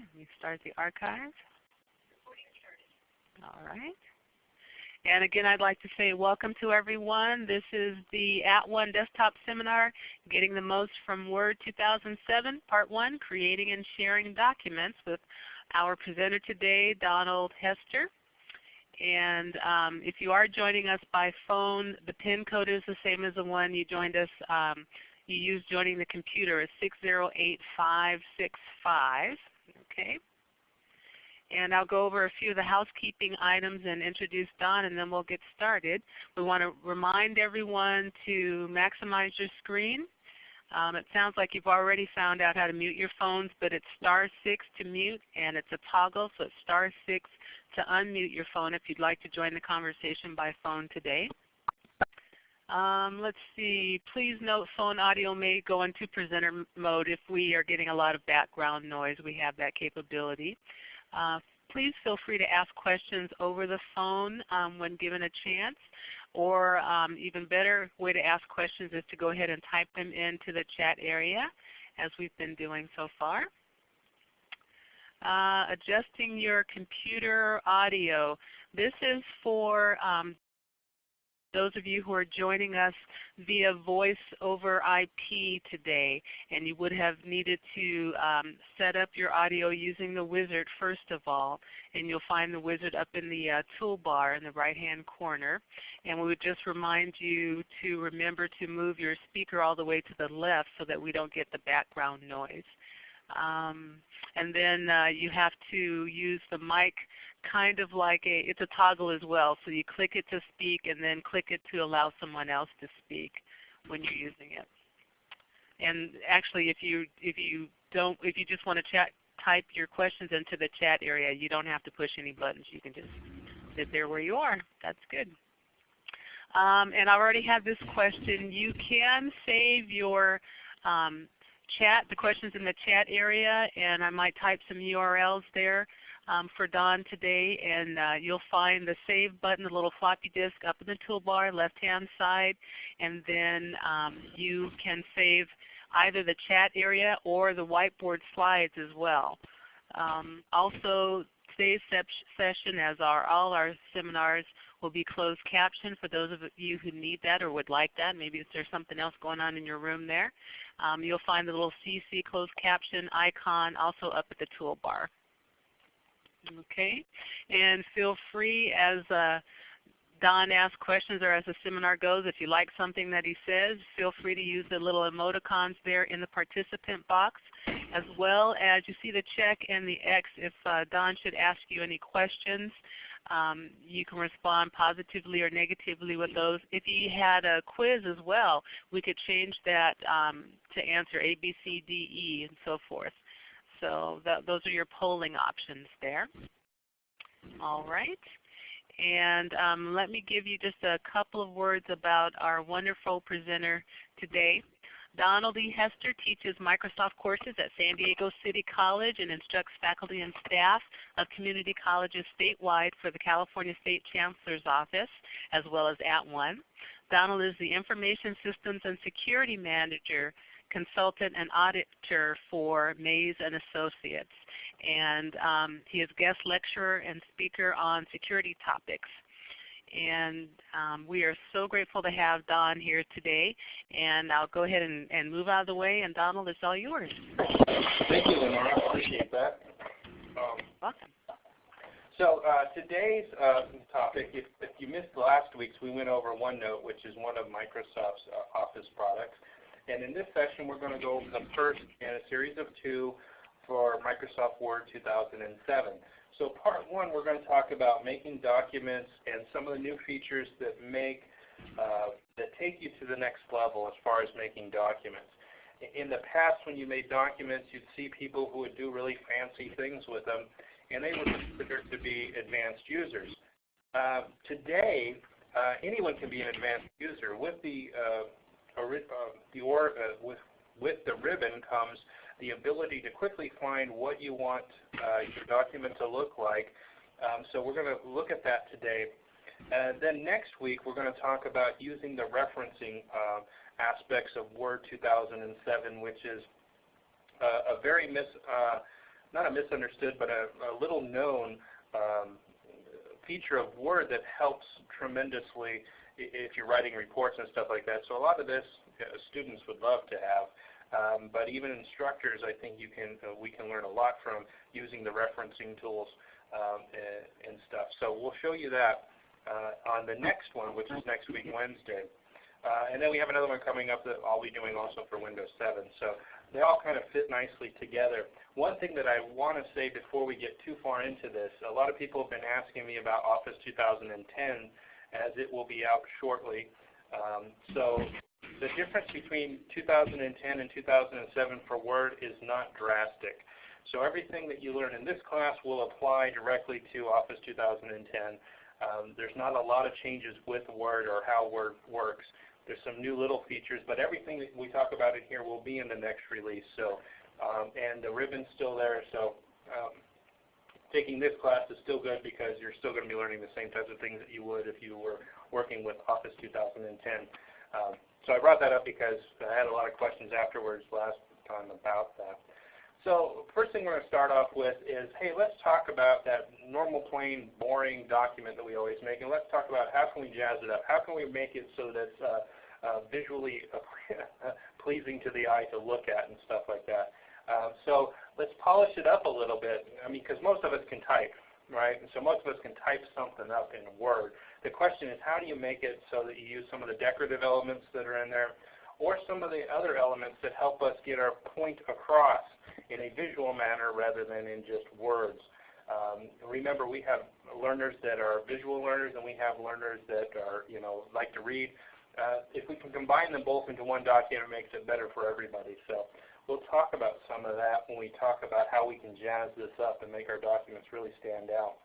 Let me start the archive. All right. And again, I'd like to say welcome to everyone. This is the @ONE Desktop Seminar, Getting the Most from Word 2007, Part 1, Creating and Sharing Documents with our presenter today, Donald Hester. And um, if you are joining us by phone, the PIN code is the same as the one you joined us, um, you used joining the computer, is 608565. Okay. And I'll go over a few of the housekeeping items and introduce Don and then we'll get started. We want to remind everyone to maximize your screen. Um, it sounds like you've already found out how to mute your phones, but it's star 6 to mute and it's a toggle, so it's star 6 to unmute your phone if you'd like to join the conversation by phone today. Um, let's see. Please note phone audio may go into presenter mode if we are getting a lot of background noise. We have that capability. Uh, please feel free to ask questions over the phone um, when given a chance. Or um, even better way to ask questions is to go ahead and type them into the chat area as we've been doing so far. Uh, adjusting your computer audio. This is for um, those of you who are joining us via voice over IP today, and you would have needed to um, set up your audio using the wizard first of all, and you'll find the wizard up in the uh, toolbar in the right hand corner. And we would just remind you to remember to move your speaker all the way to the left so that we don't get the background noise. Um, and then uh, you have to use the mic kind of like a, it's a toggle as well. So you click it to speak and then click it to allow someone else to speak when you're using it. And actually if you, if you don't, if you just want to chat, type your questions into the chat area, you don't have to push any buttons. You can just sit there where you are. That's good. Um, and I already have this question. You can save your um, chat, the questions in the chat area, and I might type some URLs there um, for Don today. And uh, you'll find the Save button, the little floppy disk up in the toolbar, left-hand side. And then um, you can save either the chat area or the whiteboard slides as well. Um, also, today's session, as are all our seminars, will be closed caption for those of you who need that or would like that. Maybe if there's something else going on in your room there. Um, you'll find the little CC closed caption icon also up at the toolbar. Okay, and feel free as uh, Don asks questions or as the seminar goes, if you like something that he says, feel free to use the little emoticons there in the participant box as well as you see the check and the X if uh, Don should ask you any questions. Um, you can respond positively or negatively with those. If you had a quiz as well, we could change that um, to answer A, B, C, D, E, and so forth. So those are your polling options there. All right. And um, let me give you just a couple of words about our wonderful presenter today. Donald E. Hester teaches Microsoft courses at San Diego City College and instructs faculty and staff of community colleges statewide for the California State Chancellor's Office as well as @ONE. Donald is the Information Systems and Security Manager consultant and auditor for Maze and Associates. And um, he is guest lecturer and speaker on security topics. And um, we are so grateful to have Don here today. And I'll go ahead and, and move out of the way. And Donald, it's all yours. Thank you, Lenora. Appreciate that. Um, Welcome. So uh, today's uh, topic, if, if, you missed last week's, we went over OneNote, which is one of Microsoft's uh, Office products. And in this session, we're going to go over the first in a series of two for Microsoft Word 2007. So part one, we're going to talk about making documents and some of the new features that make uh, that take you to the next level as far as making documents. In the past, when you made documents, you'd see people who would do really fancy things with them, and they were considered to be advanced users. Uh, today, uh, anyone can be an advanced user. With the uh, uh, the or, uh, with with the ribbon comes the ability to quickly find what you want uh, your document to look like. Um, so we're going to look at that today. And then next week we're going to talk about using the referencing uh, aspects of Word 2007, which is uh, a very mis, uh, not a misunderstood, but a, a little known um, feature of Word that helps tremendously if you're writing reports and stuff like that. So a lot of this uh, students would love to have. Um, but even instructors, I think you can uh, we can learn a lot from using the referencing tools um, and, and, stuff. So we'll show you that uh, on the next one, which is next week Wednesday. Uh, and then we have another one coming up that I'll be doing also for Windows 7. So they all kind of fit nicely together. One thing that I want to say before we get too far into this, a lot of people have been asking me about Office 2010 as it will be out shortly. Um, so the difference between 2010 and 2007 for Word is not drastic. So everything that you learn in this class will apply directly to Office 2010. Um, there's not a lot of changes with Word or how Word works. There's some new little features, but everything that we talk about in here will be in the next release. So, um, and the ribbon's still there. So um, taking this class is still good because you're still going to be learning the same types of things that you would if you were working with Office 2010. Um, so I brought that up because I had a lot of questions afterwards last time about that. So first thing we're going to start off with is, hey, let's talk about that normal, plain, boring document that we always make, and let's talk about how can we jazz it up? How can we make it so that it's uh, uh, visually pleasing to the eye to look at and stuff like that? Uh, so let's polish it up a little bit. I mean, because most of us can type, right? And so most of us can type something up in Word. The question is how do you make it so that you use some of the decorative elements that are in there or some of the other elements that help us get our point across in a visual manner rather than in just words. Um, remember, we have learners that are visual learners and we have learners that are, you know, like to read. Uh, if we can combine them both into one document, it makes it better for everybody. So we'll talk about some of that when we talk about how we can jazz this up and make our documents really stand out.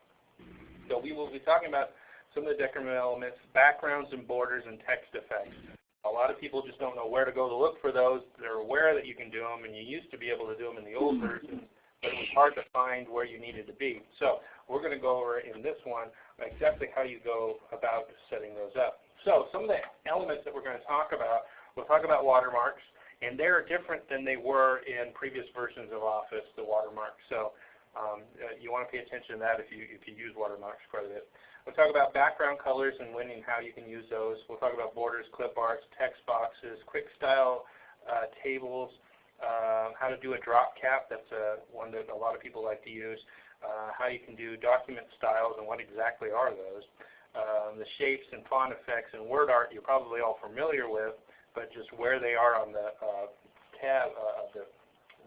So we will be talking about some of the decorative elements, backgrounds and borders, and text effects. A lot of people just don't know where to go to look for those. They're aware that you can do them, and you used to be able to do them in the old version, but it was hard to find where you needed to be. So we're going to go over in this one exactly how you go about setting those up. So some of the elements that we're going to talk about, we'll talk about watermarks, and they're different than they were in previous versions of Office, the watermark. So um, uh, you want to pay attention to that if you, if you use watermarks quite a bit. We'll talk about background colors and when and how you can use those. We'll talk about borders, clip arts, text boxes, quick style uh, tables, uh, how to do a drop cap. That's uh, one that a lot of people like to use. Uh, how you can do document styles and what exactly are those. Um, the shapes and font effects and word art you're probably all familiar with, but just where they are on the uh, tab uh, the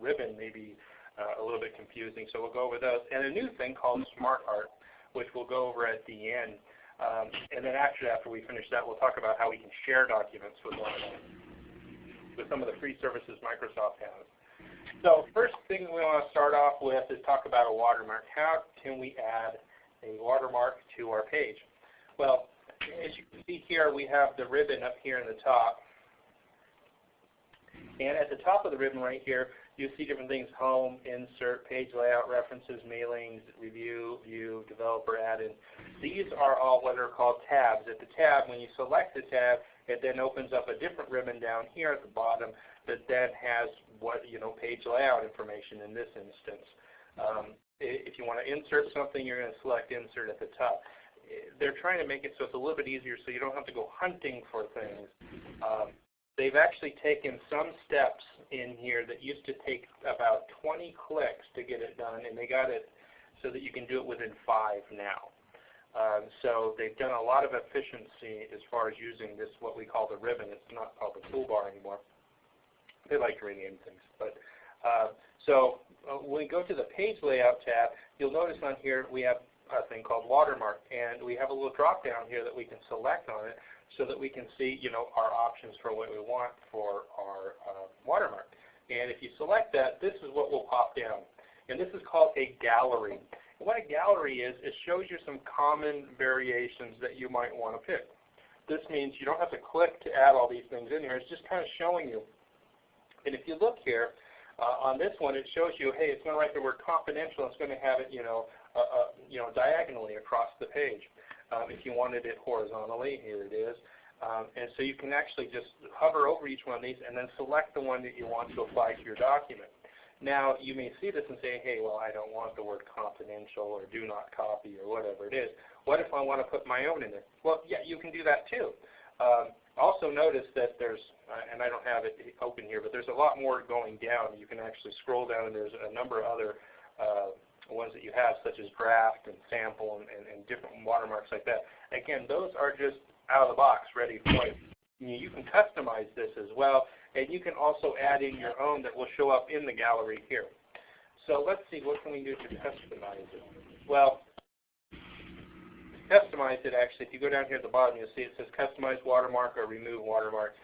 ribbon may be a little bit confusing. So we'll go over those. And a new thing called Smart Art which we'll go over at the end. Um, and then actually after we finish that, we'll talk about how we can share documents with one another, with some of the free services Microsoft has. So first thing we want to start off with is talk about a watermark. How can we add a watermark to our page? Well, as you can see here, we have the ribbon up here in the top. And at the top of the ribbon right here, you see different things, home, insert, page layout, references, mailings, review, view, developer, add-in. These are all what are called tabs. At the tab, when you select the tab, it then opens up a different ribbon down here at the bottom that then has what, you know, page layout information in this instance. Um, if you want to insert something, you're going to select insert at the top. They're trying to make it so it's a little bit easier so you don't have to go hunting for things. Um, they've actually taken some steps in here that used to take about 20 clicks to get it done, and they got it so that you can do it within five now. Um, so they've done a lot of efficiency as far as using this, what we call the ribbon. It's not called the toolbar anymore. They like to rename things. But uh, So uh, when we go to the page layout tab, you'll notice on here we have a thing called watermark, and we have a little drop down here that we can select on it so that we can see, you know, our options for what we want for our uh, watermark. And if you select that, this is what will pop down. And this is called a gallery. And what a gallery is, it shows you some common variations that you might want to pick. This means you don't have to click to add all these things in here. It's just kind of showing you. And if you look here, uh, on this one, it shows you, hey, it's going to write the word confidential. It's going to have it, you know, uh, uh, you know, diagonally across the page. Um, if you wanted it horizontally, here it is. Um, and so you can actually just hover over each one of these and then select the one that you want to apply to your document. Now, you may see this and say, hey, well, I don't want the word confidential or do not copy or whatever it is. What if I want to put my own in there? Well, yeah, you can do that too. Um, also notice that there's, uh, and I don't have it open here, but there's a lot more going down. You can actually scroll down and there's a number of other uh, ones that you have, such as draft and sample and, and, and, different watermarks like that. Again, those are just out of the box, ready for you. You can customize this as well, and you can also add in your own that will show up in the gallery here. So let's see, what can we do to customize it? Well, customize it actually, if you go down here at the bottom, you'll see it says customize watermark or remove watermark.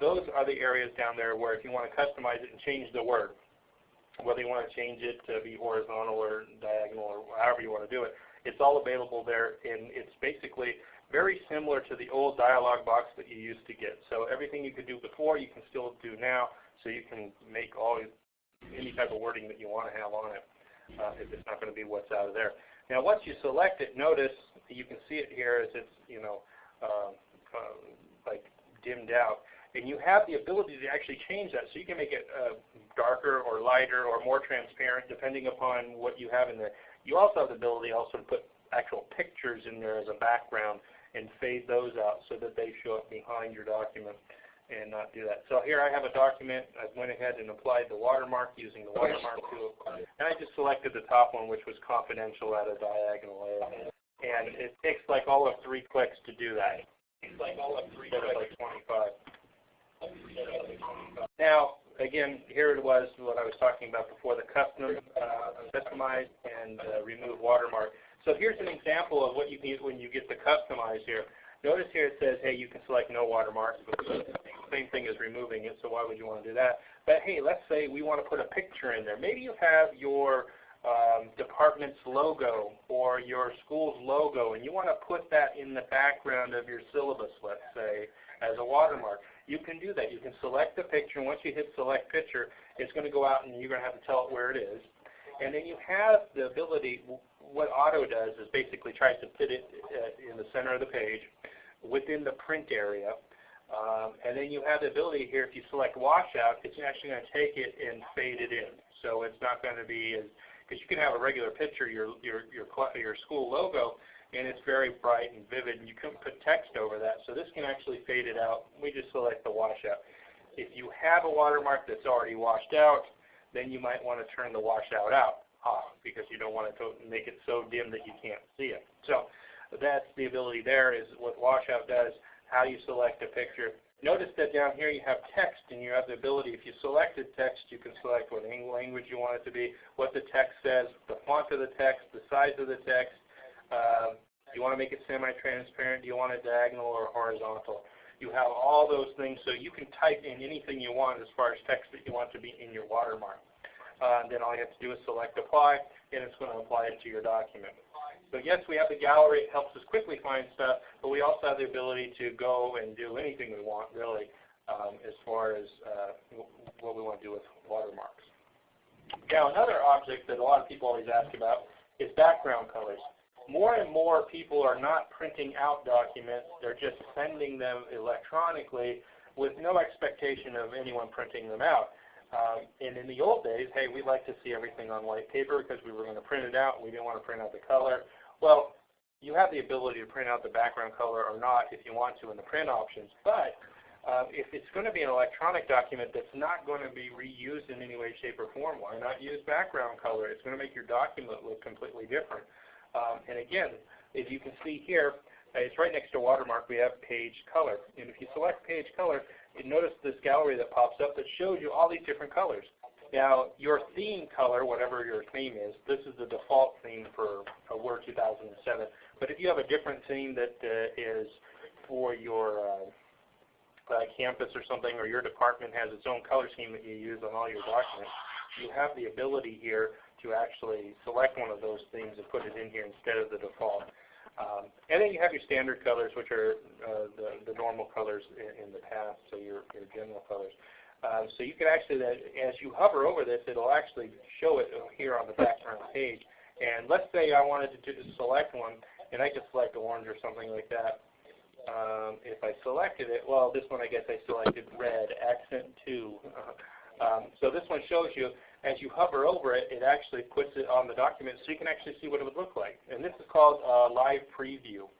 Those are the areas down there where if you want to customize it and change the word, whether you want to change it to be horizontal or diagonal or however you want to do it, it's all available there and it's basically very similar to the old dialog box that you used to get. So everything you could do before you can still do now so you can make all any type of wording that you want to have on it uh, if it's not going to be what's out of there. Now once you select it, notice you can see it here as it's you know uh, uh, like dimmed out. And you have the ability to actually change that. So you can make it uh, darker or lighter or more transparent depending upon what you have in there. You also have the ability also to put actual pictures in there as a background and fade those out so that they show up behind your document and not do that. So here I have a document. I went ahead and applied the watermark using the watermark tool. And I just selected the top one, which was confidential at a diagonal A. And it takes like all of three clicks to do that. It's like all of three clicks. like 25. Now, again, here it was what I was talking about before, the custom, uh, customize, and uh, remove watermark. So here's an example of what you can when you get the customize here. Notice here it says, hey, you can select no watermarks, but same thing as removing it, so why would you want to do that? But hey, let's say we want to put a picture in there. Maybe you have your um, department's logo or your school's logo, and you want to put that in the background of your syllabus, let's say, as a watermark. You can do that. You can select the picture, and once you hit select picture, it's going to go out and you're going to have to tell it where it is. And then you have the ability, what Auto does is basically tries to fit it uh, in the center of the page within the print area. Um, and then you have the ability here, if you select washout, it's actually going to take it and fade it in. So it's not going to be as, because you can have a regular picture, your, your, your, your school logo, and it's very bright and vivid, and you can put text over that. So this can actually fade it out. We just select the washout. If you have a watermark that's already washed out, then you might want to turn the washout out off uh, because you don't want to make it so dim that you can't see it. So that's the ability there is what washout does, how you select a picture. Notice that down here you have text and you have the ability, if you selected text, you can select what language you want it to be, what the text says, the font of the text, the size of the text. Um, you want to make it semi-transparent? Do you want it diagonal or horizontal? You have all those things so you can type in anything you want as far as text that you want to be in your watermark. Uh, then all you have to do is select apply and it's going to apply it to your document. So yes, we have the gallery. It helps us quickly find stuff, but we also have the ability to go and do anything we want, really, um, as far as uh, what we want to do with watermarks. Now, another object that a lot of people always ask about is background colors. More and more people are not printing out documents. They're just sending them electronically with no expectation of anyone printing them out. Um, and in the old days, hey, we like to see everything on white paper because we were going to print it out. We didn't want to print out the color. Well, you have the ability to print out the background color or not if you want to in the print options. But uh, if it's going to be an electronic document that's not going to be reused in any way, shape, or form, why not use background color? It's going to make your document look completely different. Um, and again, as you can see here, uh, it's right next to watermark. We have page color. And if you select page color, you notice this gallery that pops up that shows you all these different colors. Now, your theme color, whatever your theme is, this is the default theme for Word 2007. But if you have a different theme that uh, is for your uh, uh, campus or something, or your department has its own color scheme that you use on all your documents, you have the ability here to actually select one of those themes and put it in here instead of the default. Um, and then you have your standard colors, which are uh, the, the normal colors in, in, the past, so your, your general colors. Uh, so you can actually, as you hover over this, it'll actually show it here on the background page. And let's say I wanted to select one, and I could select orange or something like that. Um, if I selected it, well, this one I guess I selected red, accent 2. um, so this one shows you as you hover over it, it actually puts it on the document so you can actually see what it would look like. And this is called uh, Live Preview.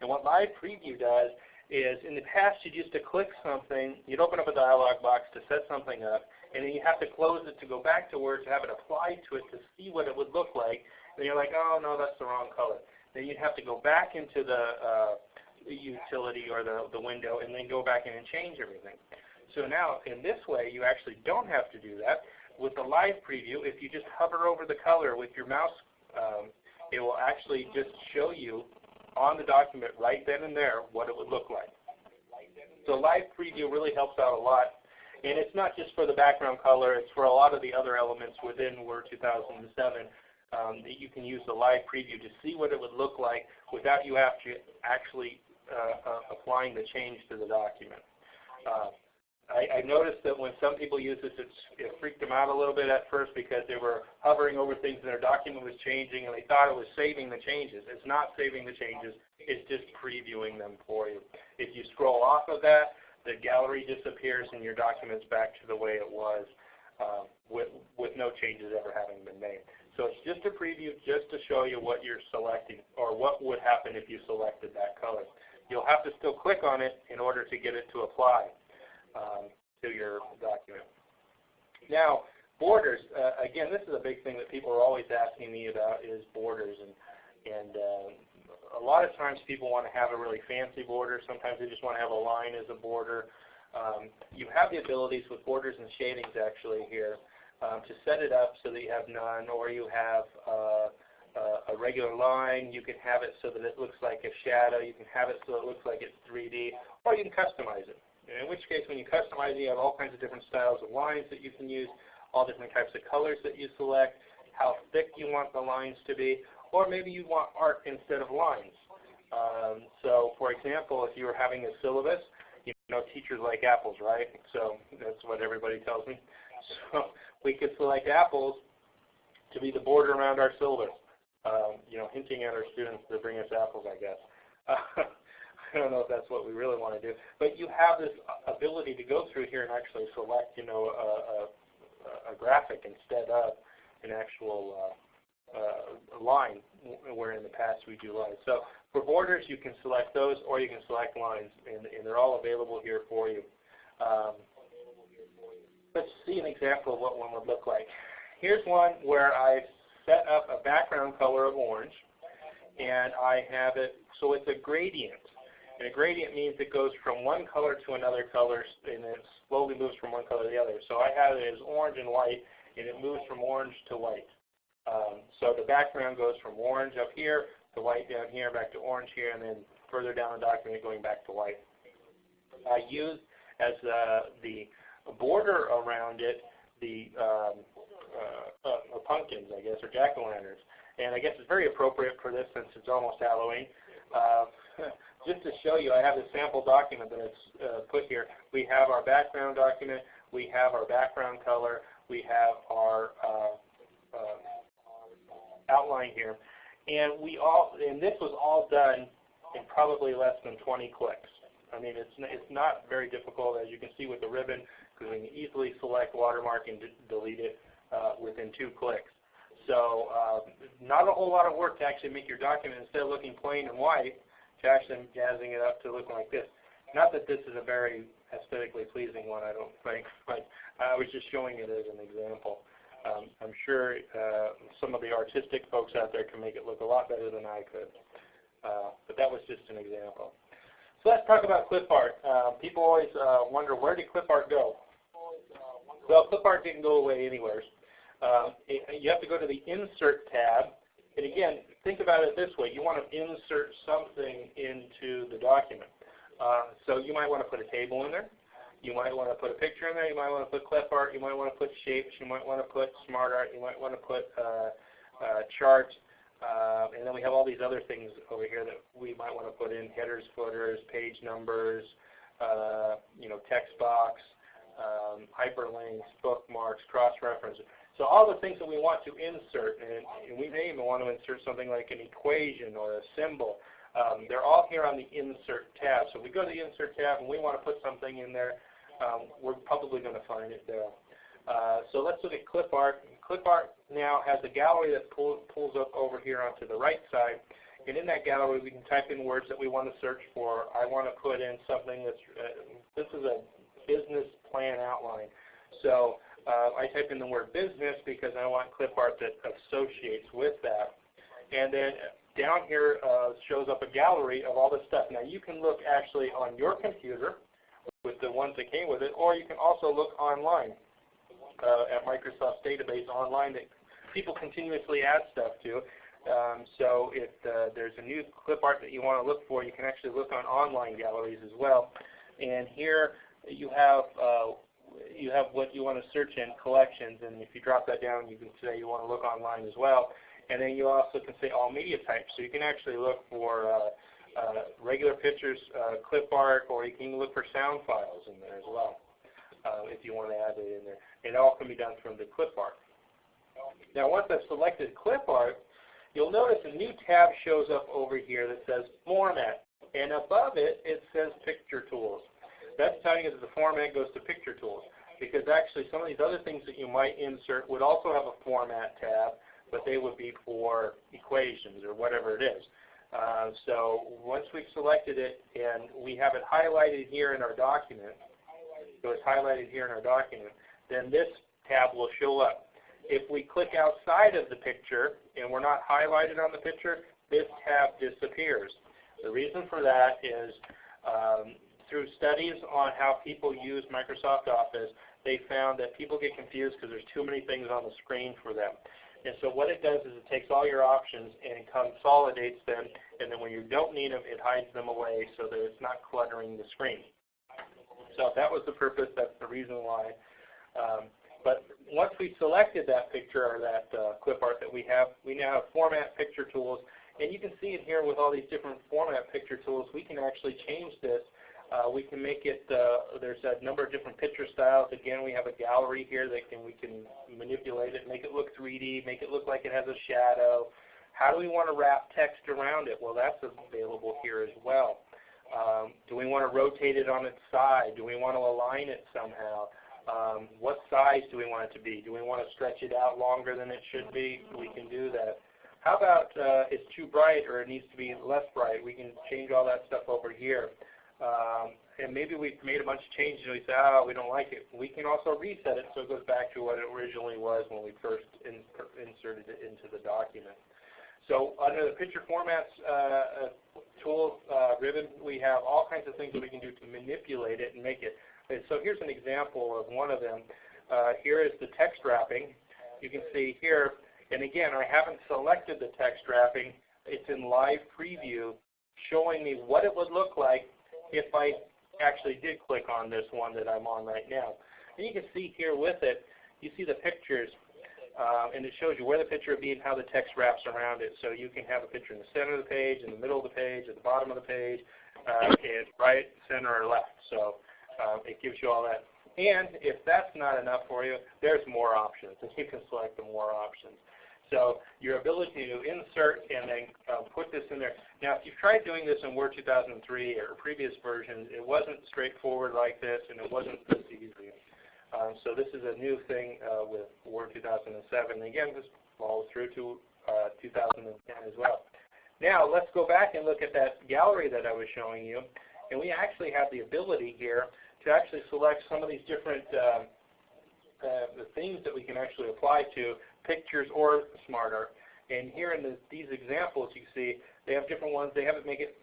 And what Live Preview does is in the past you used to click something, you'd open up a dialog box to set something up, and then you have to close it to go back to Word to have it applied to it to see what it would look like. And you're like, oh no, that's the wrong color. Then you'd have to go back into the uh, utility or the, the window and then go back in and change everything. So now in this way you actually don't have to do that. With the live preview, if you just hover over the color with your mouse, um, it will actually just show you on the document right then and there what it would look like. So live preview really helps out a lot. And it's not just for the background color, it's for a lot of the other elements within Word 2007 um, that you can use the live preview to see what it would look like without you actually uh, uh, applying the change to the document. Uh, I, I, noticed that when some people use this, it freaked them out a little bit at first because they were hovering over things and their document was changing and they thought it was saving the changes. It's not saving the changes. It's just previewing them for you. If you scroll off of that, the gallery disappears and your document's back to the way it was uh, with, with no changes ever having been made. So it's just a preview just to show you what you're selecting or what would happen if you selected that color. You'll have to still click on it in order to get it to apply um, to your document. Now, borders, uh, again, this is a big thing that people are always asking me about is borders. And, and uh, a lot of times people want to have a really fancy border. Sometimes they just want to have a line as a border. Um, you have the abilities with borders and shadings actually here um, to set it up so that you have none or you have uh, uh, a regular line. You can have it so that it looks like a shadow. You can have it so it looks like it's 3D. Or you can customize it. In which case, when you customize you have all kinds of different styles of lines that you can use, all different types of colors that you select, how thick you want the lines to be, or maybe you want art instead of lines. Um, so, for example, if you were having a syllabus, you know teachers like apples, right? So that's what everybody tells me. So we could select apples to be the border around our syllabus. Um, you know, hinting at our students to bring us apples, I guess. I don't know if that's what we really want to do. But you have this ability to go through here and actually select, you know, a, a, a graphic instead of an actual uh, uh, line, where in the past we do lines. So for borders, you can select those, or you can select lines, and, and they're all available here for you. Um, let's see an example of what one would look like. Here's one where I've set up a background color of orange, and I have it, so it's a gradient. And a gradient means it goes from one color to another color and it slowly moves from one color to the other. So I have it as orange and white and it moves from orange to white. Um, so the background goes from orange up here to white down here, back to orange here, and then further down the document going back to white. I use as uh, the border around it the um, uh, uh, pumpkins, I guess, or jack-o'-lanterns. And I guess it's very appropriate for this since it's almost Halloween. Uh, just to show you, I have a sample document that is uh, put here. We have our background document. We have our background color. We have our uh, uh, outline here. And we all, and this was all done in probably less than 20 clicks. I mean, it's, it's not very difficult, as you can see with the ribbon, because we can easily select watermark and delete it uh, within two clicks. So uh, not a whole lot of work to actually make your document, instead of looking plain and white, to actually jazzing it up to look like this. Not that this is a very aesthetically pleasing one, I don't think, but I was just showing it as an example. Um, I'm sure uh, some of the artistic folks out there can make it look a lot better than I could. Uh, but that was just an example. So let's talk about clip art. Uh, people always uh, wonder, where did clip art go? Well, clip art didn't go away anywhere. Uh, you have to go to the Insert tab and again, think about it this way. You want to insert something into the document. Uh, so you might want to put a table in there. You might want to put a picture in there. You might want to put clip art. You might want to put shapes. You might want to put smart art. You might want to put uh, uh, charts. Uh, and then we have all these other things over here that we might want to put in, headers, footers, page numbers, uh, you know, text box, um, hyperlinks, bookmarks, cross-references. So all the things that we want to insert, and, and we may even want to insert something like an equation or a symbol, um, they're all here on the Insert tab. So if we go to the Insert tab and we want to put something in there, um, we're probably going to find it there. Uh, so let's look at clip art. Clip art now has a gallery that pull, pulls up over here onto the right side. And in that gallery, we can type in words that we want to search for. I want to put in something that's, uh, this is a business plan outline. So uh, I type in the word business because I want clip art that associates with that. And then down here uh, shows up a gallery of all this stuff. Now you can look actually on your computer with the ones that came with it, or you can also look online uh, at Microsoft's database online that people continuously add stuff to. Um, so if uh, there's a new clip art that you want to look for, you can actually look on online galleries as well. And here you have uh, you have what you want to search in collections, and if you drop that down, you can say you want to look online as well. And then you also can say all media types, so you can actually look for uh, uh, regular pictures, uh, clip art, or you can look for sound files in there as well uh, if you want to add it in there. It all can be done from the clip art. Now once I've selected clip art, you'll notice a new tab shows up over here that says Format. And above it, it says Picture Tools. That's telling you that the format goes to Picture Tools. Because actually some of these other things that you might insert would also have a Format tab, but they would be for equations or whatever it is. Uh, so once we've selected it and we have it highlighted here in our document, so it's highlighted here in our document, then this tab will show up. If we click outside of the picture and we're not highlighted on the picture, this tab disappears. The reason for that is um, through studies on how people use Microsoft Office, they found that people get confused because there's too many things on the screen for them. And so what it does is it takes all your options and consolidates them, and then when you don't need them, it hides them away so that it's not cluttering the screen. So if that was the purpose, that's the reason why. Um, but once we selected that picture or that uh, clip art that we have, we now have format picture tools. And you can see it here with all these different format picture tools. We can actually change this. Uh, we can make it, uh, there's a number of different picture styles. Again, we have a gallery here that can we can manipulate it, make it look 3D, make it look like it has a shadow. How do we want to wrap text around it? Well, that's available here as well. Um, do we want to rotate it on its side? Do we want to align it somehow? Um, what size do we want it to be? Do we want to stretch it out longer than it should be? We can do that. How about uh, it's too bright or it needs to be less bright? We can change all that stuff over here. Um, and maybe we've made a bunch of changes and we say, oh, we don't like it. We can also reset it so it goes back to what it originally was when we first in, inserted it into the document. So under the picture formats uh, uh tool uh, ribbon, we have all kinds of things that we can do to manipulate it and make it and so here's an example of one of them. Uh, here is the text wrapping. You can see here, and again, I haven't selected the text wrapping. It's in live preview showing me what it would look like if I actually did click on this one that I'm on right now. And you can see here with it, you see the pictures, uh, and it shows you where the picture would be and how the text wraps around it. So you can have a picture in the center of the page, in the middle of the page, at the bottom of the page, uh, and right, center, or left. So um, it gives you all that. And if that's not enough for you, there's more options, and you can select the more options. So your ability to insert and then uh, put this in there. Now, if you've tried doing this in Word 2003 or previous versions, it wasn't straightforward like this, and it wasn't this easy. Um, so this is a new thing uh, with Word 2007. And Again, this follows through to uh, 2010 as well. Now, let's go back and look at that gallery that I was showing you. And we actually have the ability here to actually select some of these different uh, uh, the themes that we can actually apply to pictures or Smart Art. And here in the, these examples, you see they have different ones. They have it make it.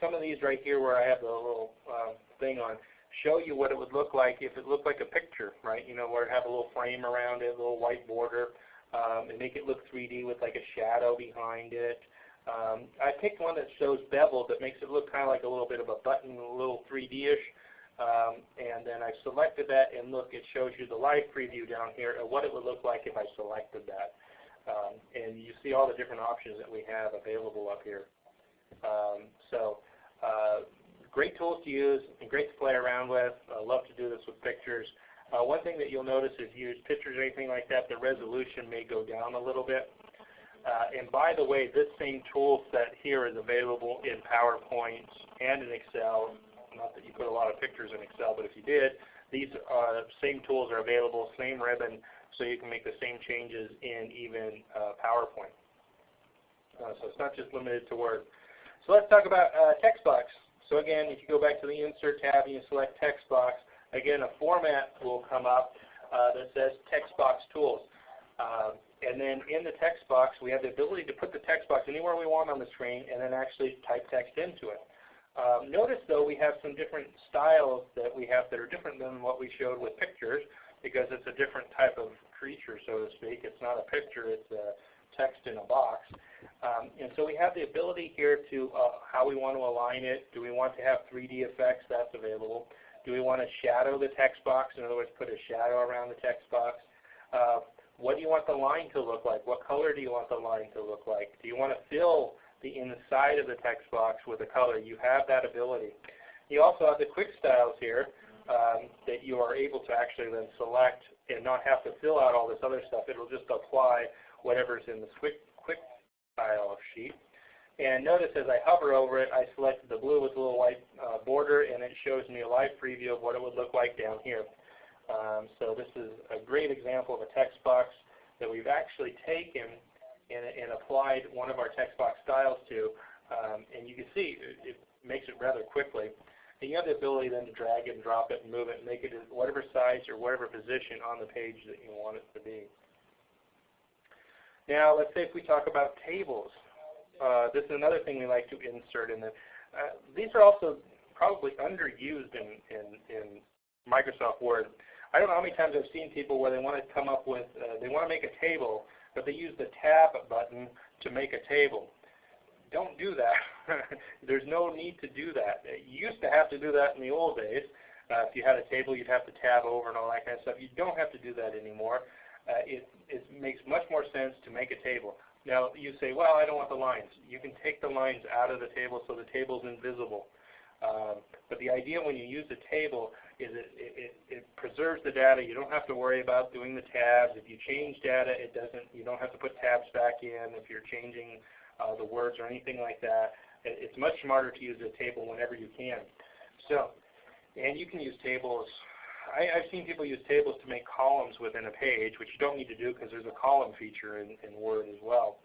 Some of these right here, where I have the little uh, thing on, show you what it would look like if it looked like a picture, right? You know, where it have a little frame around it, a little white border, um, and make it look 3D with like a shadow behind it. Um, I picked one that shows beveled that makes it look kind of like a little bit of a button, a little 3D-ish. Um, and then I selected that and look, it shows you the live preview down here of what it would look like if I selected that. Um, and you see all the different options that we have available up here. Um, so uh, great tools to use and great to play around with. I love to do this with pictures. Uh, one thing that you'll notice if you use pictures or anything like that, the resolution may go down a little bit. Uh, and by the way, this same tool set here is available in PowerPoint and in Excel not that you put a lot of pictures in Excel, but if you did, these uh, same tools are available, same ribbon, so you can make the same changes in even uh, PowerPoint. Uh, so it's not just limited to Word. So let's talk about uh, text box. So again, if you go back to the Insert tab and you select text box, again a format will come up uh, that says text box tools. Um, and then in the text box, we have the ability to put the text box anywhere we want on the screen and then actually type text into it. Um, notice though we have some different styles that we have that are different than what we showed with pictures because it's a different type of creature, so to speak. It's not a picture, it's a text in a box. Um, and so we have the ability here to uh, how we want to align it. Do we want to have 3D effects? That's available. Do we want to shadow the text box? In other words, put a shadow around the text box. Uh, what do you want the line to look like? What color do you want the line to look like? Do you want to fill the inside of the text box with a color? You have that ability. You also have the quick styles here um, that you are able to actually then select and not have to fill out all this other stuff. It will just apply whatever's in the quick, quick style sheet. And notice as I hover over it, I selected the blue with a little white uh, border, and it shows me a live preview of what it would look like down here. Um, so this is a great example of a text box that we've actually taken and, and applied one of our text box styles to. Um, and you can see it, it makes it rather quickly. And you have the ability then to drag it and drop it and move it and make it whatever size or whatever position on the page that you want it to be. Now let's say if we talk about tables. Uh, this is another thing we like to insert in the, uh, these are also probably underused in, in, in Microsoft Word. I don't know how many times I've seen people where they want to come up with, uh, they want to make a table, but they use the tab button to make a table. Don't do that. There's no need to do that. You used to have to do that in the old days. Uh, if you had a table, you'd have to tab over and all that kind of stuff. You don't have to do that anymore. Uh, it, it makes much more sense to make a table. Now you say, well, I don't want the lines. You can take the lines out of the table so the table is invisible. Um, but the idea when you use a table is it, it, it, preserves the data. You don't have to worry about doing the tabs. If you change data, it doesn't. You don't have to put tabs back in if you're changing uh, the words or anything like that. It, it's much smarter to use a table whenever you can. So, and you can use tables I, have seen people use tables to make columns within a page, which you don't need to do because there's a column feature in, in Word as well.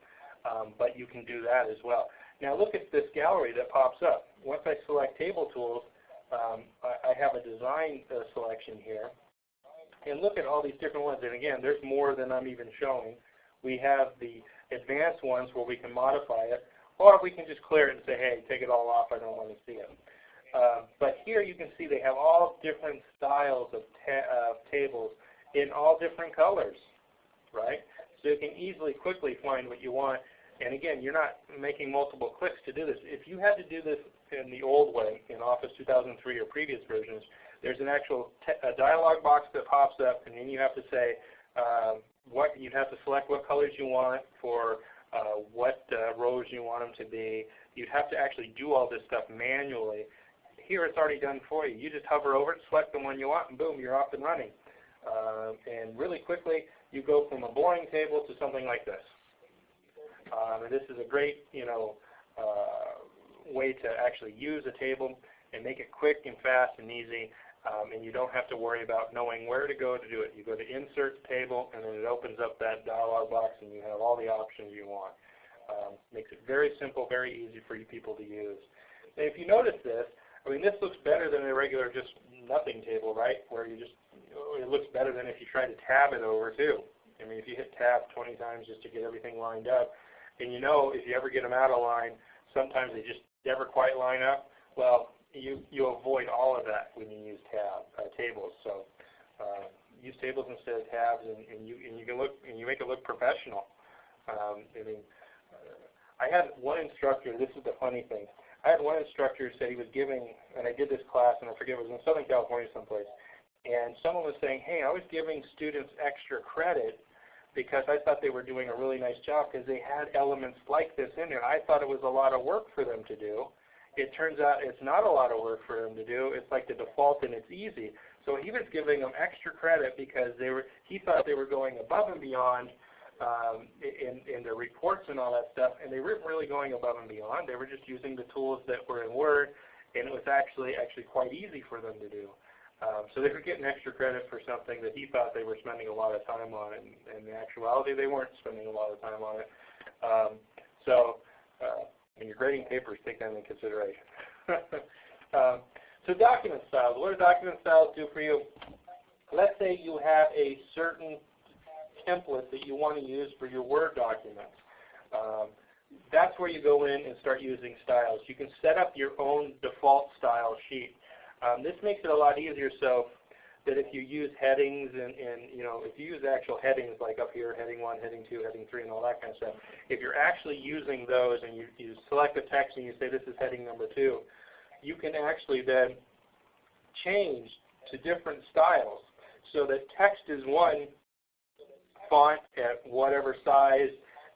Um, but you can do that as well. Now look at this gallery that pops up. Once I select Table Tools, um, I, I, have a design uh, selection here. And look at all these different ones. And again, there's more than I'm even showing. We have the advanced ones where we can modify it, or we can just clear it and say, hey, take it all off. I don't want to see it. Uh, but here you can see they have all different styles of ta tables in all different colors, right? So you can easily, quickly find what you want. And again, you're not making multiple clicks to do this. If you had to do this in the old way, in Office 2003 or previous versions, there's an actual a dialog box that pops up, and then you have to say um, what you have to select what colors you want for uh, what uh, rows you want them to be. You'd have to actually do all this stuff manually here it's already done for you. You just hover over it, select the one you want, and boom, you're off and running. Uh, and really quickly, you go from a boring table to something like this. Um, and this is a great, you know, uh, way to actually use a table and make it quick and fast and easy. Um, and you don't have to worry about knowing where to go to do it. You go to Insert Table, and then it opens up that dialog box, and you have all the options you want. Um, makes it very simple, very easy for you people to use. And if you notice this, I mean, this looks better than a regular just nothing table, right? Where you just, it looks better than if you try to tab it over too. I mean, if you hit tab 20 times just to get everything lined up, and you know if you ever get them out of line, sometimes they just never quite line up. Well, you you avoid all of that when you use tab uh, tables. So uh, use tables instead of tabs, and, and you and you can look and you make it look professional. Um, I mean, uh, I had one instructor. This is the funny thing. I had one instructor said he was giving, and I did this class, and I forget, it was in Southern California someplace, and someone was saying, hey, I was giving students extra credit because I thought they were doing a really nice job because they had elements like this in there. I thought it was a lot of work for them to do. It turns out it's not a lot of work for them to do. It's like the default and it's easy. So he was giving them extra credit because they were he thought they were going above and beyond um, in, in the reports and all that stuff, and they weren't really going above and beyond. They were just using the tools that were in Word, and it was actually actually quite easy for them to do. Um, so they were getting extra credit for something that he thought they were spending a lot of time on, and in actuality they weren't spending a lot of time on it. Um, so uh, when you're grading papers, take that into consideration. um, so document styles. What do document styles do for you? Let's say you have a certain template that you want to use for your Word documents. Um, that's where you go in and start using styles. You can set up your own default style sheet. Um, this makes it a lot easier so that if you use headings and, and, you know, if you use actual headings like up here, heading 1, heading 2, heading 3, and all that kind of stuff, if you're actually using those and you, you select the text and you say this is heading number 2, you can actually then change to different styles so that text is one font at whatever size,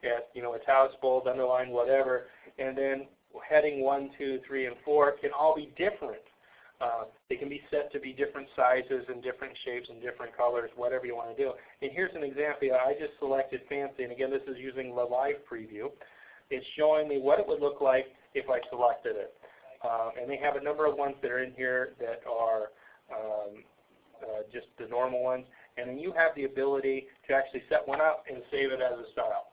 at you know italics, bold, underline, whatever, and then heading one, two, three, and 4 can all be different. Uh, they can be set to be different sizes and different shapes and different colors, whatever you want to do. And here's an example. I just selected fancy, and again, this is using the live preview. It's showing me what it would look like if I selected it. Um, and they have a number of ones that are in here that are um, uh, just the normal ones. And then you have the ability to actually set one up and save it as a style.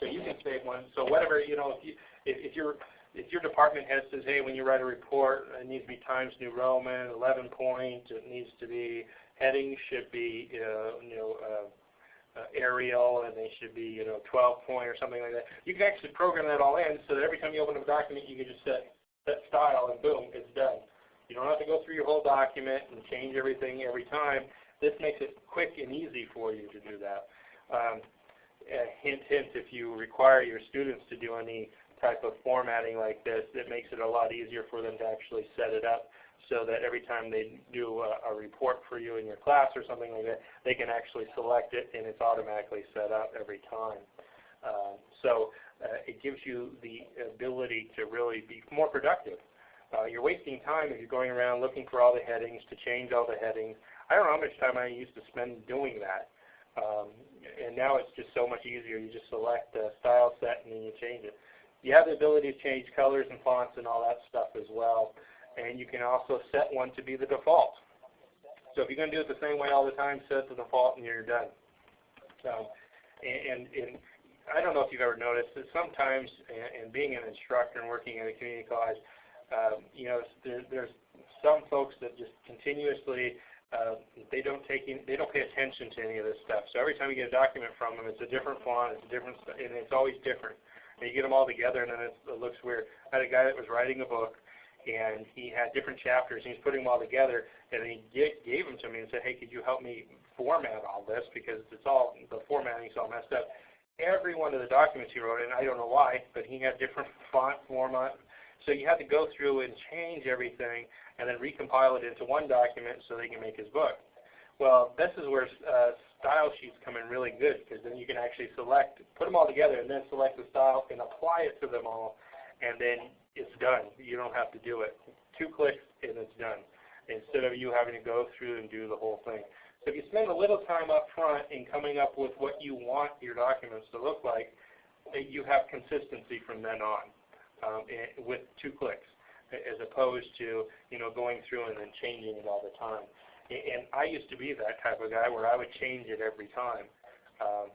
So you can save one. So whatever, you know, if, you, if, if you're if your department head says, hey, when you write a report, it needs to be Times New Roman, 11 point, it needs to be, headings should be, uh, you know, uh, uh, Arial, and they should be, you know, 12 point or something like that. You can actually program that all in so that every time you open up a document, you can just set, set style, and boom, it's done. You don't have to go through your whole document and change everything every time. This makes it quick and easy for you to do that. Um, hint, hint, if you require your students to do any type of formatting like this, it makes it a lot easier for them to actually set it up so that every time they do a, a, report for you in your class or something like that, they can actually select it and it's automatically set up every time. Uh, so uh, it gives you the ability to really be more productive. Uh, you're wasting time if you're going around looking for all the headings to change all the headings. I don't know how much time I used to spend doing that. Um, and now it's just so much easier. You just select the style set and then you change it. You have the ability to change colors and fonts and all that stuff as well. And you can also set one to be the default. So if you're going to do it the same way all the time, set the default and you're done. So, and, and I don't know if you've ever noticed that sometimes, and, and being an instructor and working in a community college, um, you know, there, there's some folks that just continuously uh, they don't take in, they don't pay attention to any of this stuff. So every time you get a document from them, it's a different font, it's a different, and it's always different. And you get them all together, and then it looks weird. I had a guy that was writing a book, and he had different chapters, and he's putting them all together, and he gave them to me and said, hey, could you help me format all this, because it's all, the formatting's all messed up. Every one of the documents he wrote, and I don't know why, but he had different font format. So you had to go through and change everything, and then recompile it into one document so they can make his book. Well, this is where uh, style sheets come in really good because then you can actually select, put them all together and then select the style and apply it to them all and then it's done. You don't have to do it. Two clicks and it's done instead of you having to go through and do the whole thing. So if you spend a little time up front in coming up with what you want your documents to look like, eh, you have consistency from then on um, eh, with two clicks eh, as opposed to you know going through and then changing it all the time. And I used to be that type of guy where I would change it every time. Um,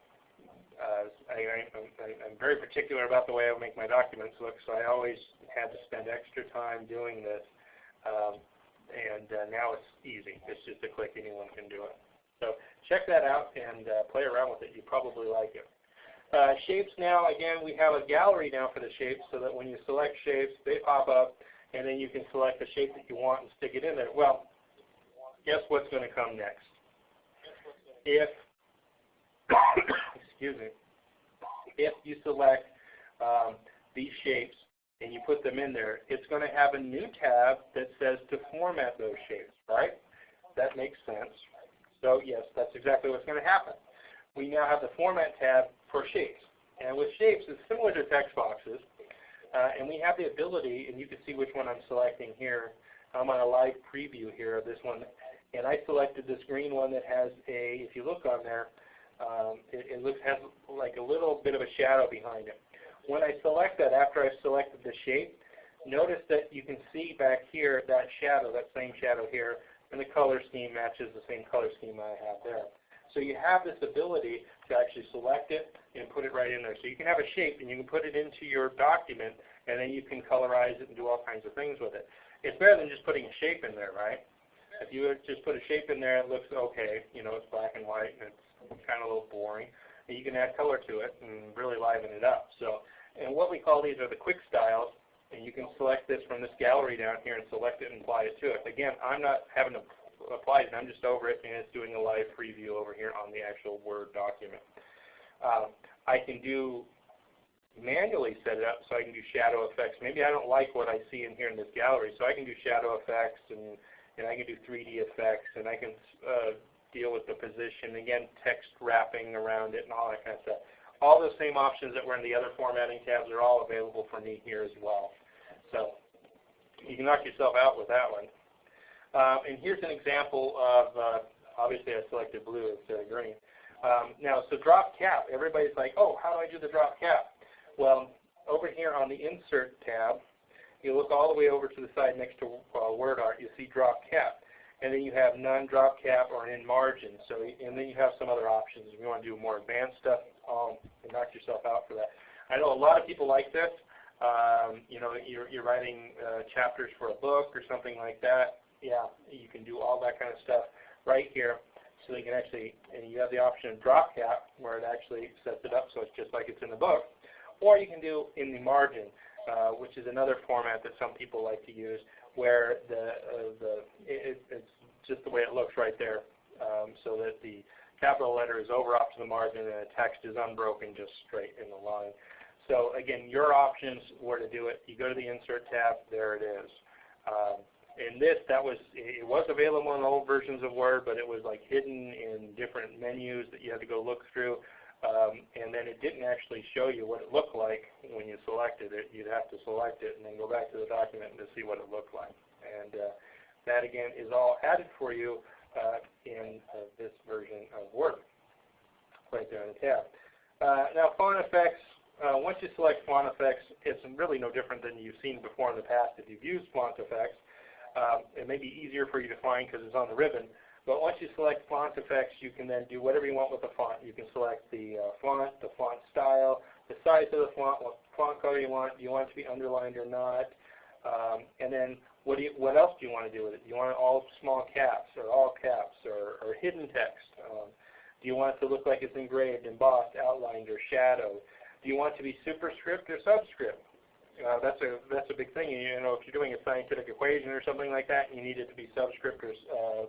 uh, I, am very particular about the way I make my documents look, so I always had to spend extra time doing this. Um, and uh, now it's easy. It's just a click. Anyone can do it. So check that out and uh, play around with it. You probably like it. Uh, shapes now, again, we have a gallery now for the shapes so that when you select shapes, they pop up, and then you can select the shape that you want and stick it in there. Well, guess what's going to come next? If, excuse me, if you select um, these shapes and you put them in there, it's going to have a new tab that says to format those shapes, right? That makes sense. So yes, that's exactly what's going to happen. We now have the Format tab for shapes. And with shapes, it's similar to text boxes. Uh, and we have the ability, and you can see which one I'm selecting here. I'm on a live preview here of this one and I selected this green one that has a, if you look on there, um, it, it looks has like a little bit of a shadow behind it. When I select that, after I've selected the shape, notice that you can see back here that shadow, that same shadow here, and the color scheme matches the same color scheme I have there. So you have this ability to actually select it and put it right in there. So you can have a shape and you can put it into your document and then you can colorize it and do all kinds of things with it. It's better than just putting a shape in there, right? If you just put a shape in there, it looks okay. You know, it's black and white and it's kind of a little boring. And you can add color to it and really liven it up. So, and what we call these are the quick styles. And you can select this from this gallery down here and select it and apply it to it. Again, I'm not having to apply it. I'm just over it, and it's doing a live preview over here on the actual Word document. Um, I can do manually set it up so I can do shadow effects. Maybe I don't like what I see in here in this gallery, so I can do shadow effects and, and I can do 3D effects and I can uh, deal with the position. Again, text wrapping around it and all that kind of stuff. All those same options that were in the other formatting tabs are all available for me here as well. So you can knock yourself out with that one. Um, and here's an example of, uh, obviously I selected blue instead of green. Um, now, so drop cap, everybody's like, oh, how do I do the drop cap? Well, over here on the Insert tab, you look all the way over to the side next to uh, Word Art, you see drop cap. And then you have none drop cap or in margin. So, and then you have some other options. If you want to do more advanced stuff, um, knock yourself out for that. I know a lot of people like this. Um, you know, you're, you're writing uh, chapters for a book or something like that yeah, you can do all that kind of stuff right here. So you can actually, and you have the option of drop cap where it actually sets it up so it's just like it's in the book. Or you can do in the margin, uh, which is another format that some people like to use where the, uh, the it, it's just the way it looks right there um, so that the capital letter is over off to the margin and the text is unbroken just straight in the line. So again, your options where to do it. You go to the Insert tab, there it is. Um, in this, that was it was available in old versions of Word, but it was like hidden in different menus that you had to go look through. Um, and then it didn't actually show you what it looked like when you selected it. You'd have to select it and then go back to the document to see what it looked like. And uh, that again is all added for you uh, in uh, this version of Word, right there in the tab. Uh, now font effects, uh, once you select font effects, it's really no different than you've seen before in the past if you've used font effects. Um, it may be easier for you to find because it's on the ribbon. But once you select font effects, you can then do whatever you want with the font. You can select the uh, font, the font style, the size of the font, what font color you want. Do you want it to be underlined or not? Um, and then what, do you, what else do you want to do with it? Do you want it all small caps or all caps or, or hidden text? Um, do you want it to look like it's engraved, embossed, outlined, or shadowed? Do you want it to be superscript or subscript? Uh, that's a that's a big thing. You know, if you're doing a scientific equation or something like that, you need it to be subscript or uh,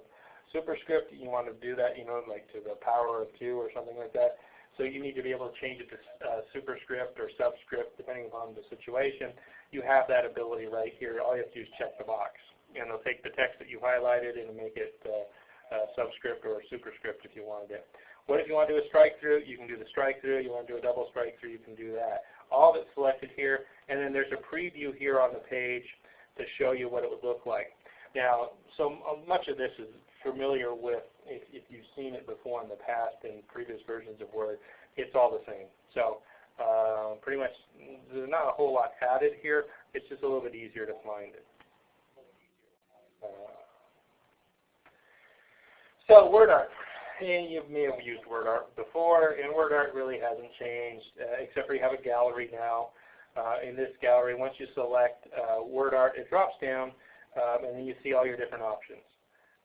superscript. You want to do that, you know, like to the power of two or something like that. So you need to be able to change it to uh, superscript or subscript depending upon the situation. You have that ability right here. All you have to do is check the box, and it'll take the text that you highlighted and make it uh, uh, subscript or superscript if you wanted it. What if you want to do a strike through? You can do the strike through. You want to do a double strike through? You can do that all it selected here, and then there's a preview here on the page to show you what it would look like. Now, so much of this is familiar with, if, if you've seen it before in the past in previous versions of Word, it's all the same. So uh, pretty much there's not a whole lot added here. It's just a little bit easier to find it. Uh, so WordArt and you may have used WordArt before, and WordArt really hasn't changed, uh, except for you have a gallery now. Uh, in this gallery, once you select uh, WordArt, it drops down, um, and then you see all your different options.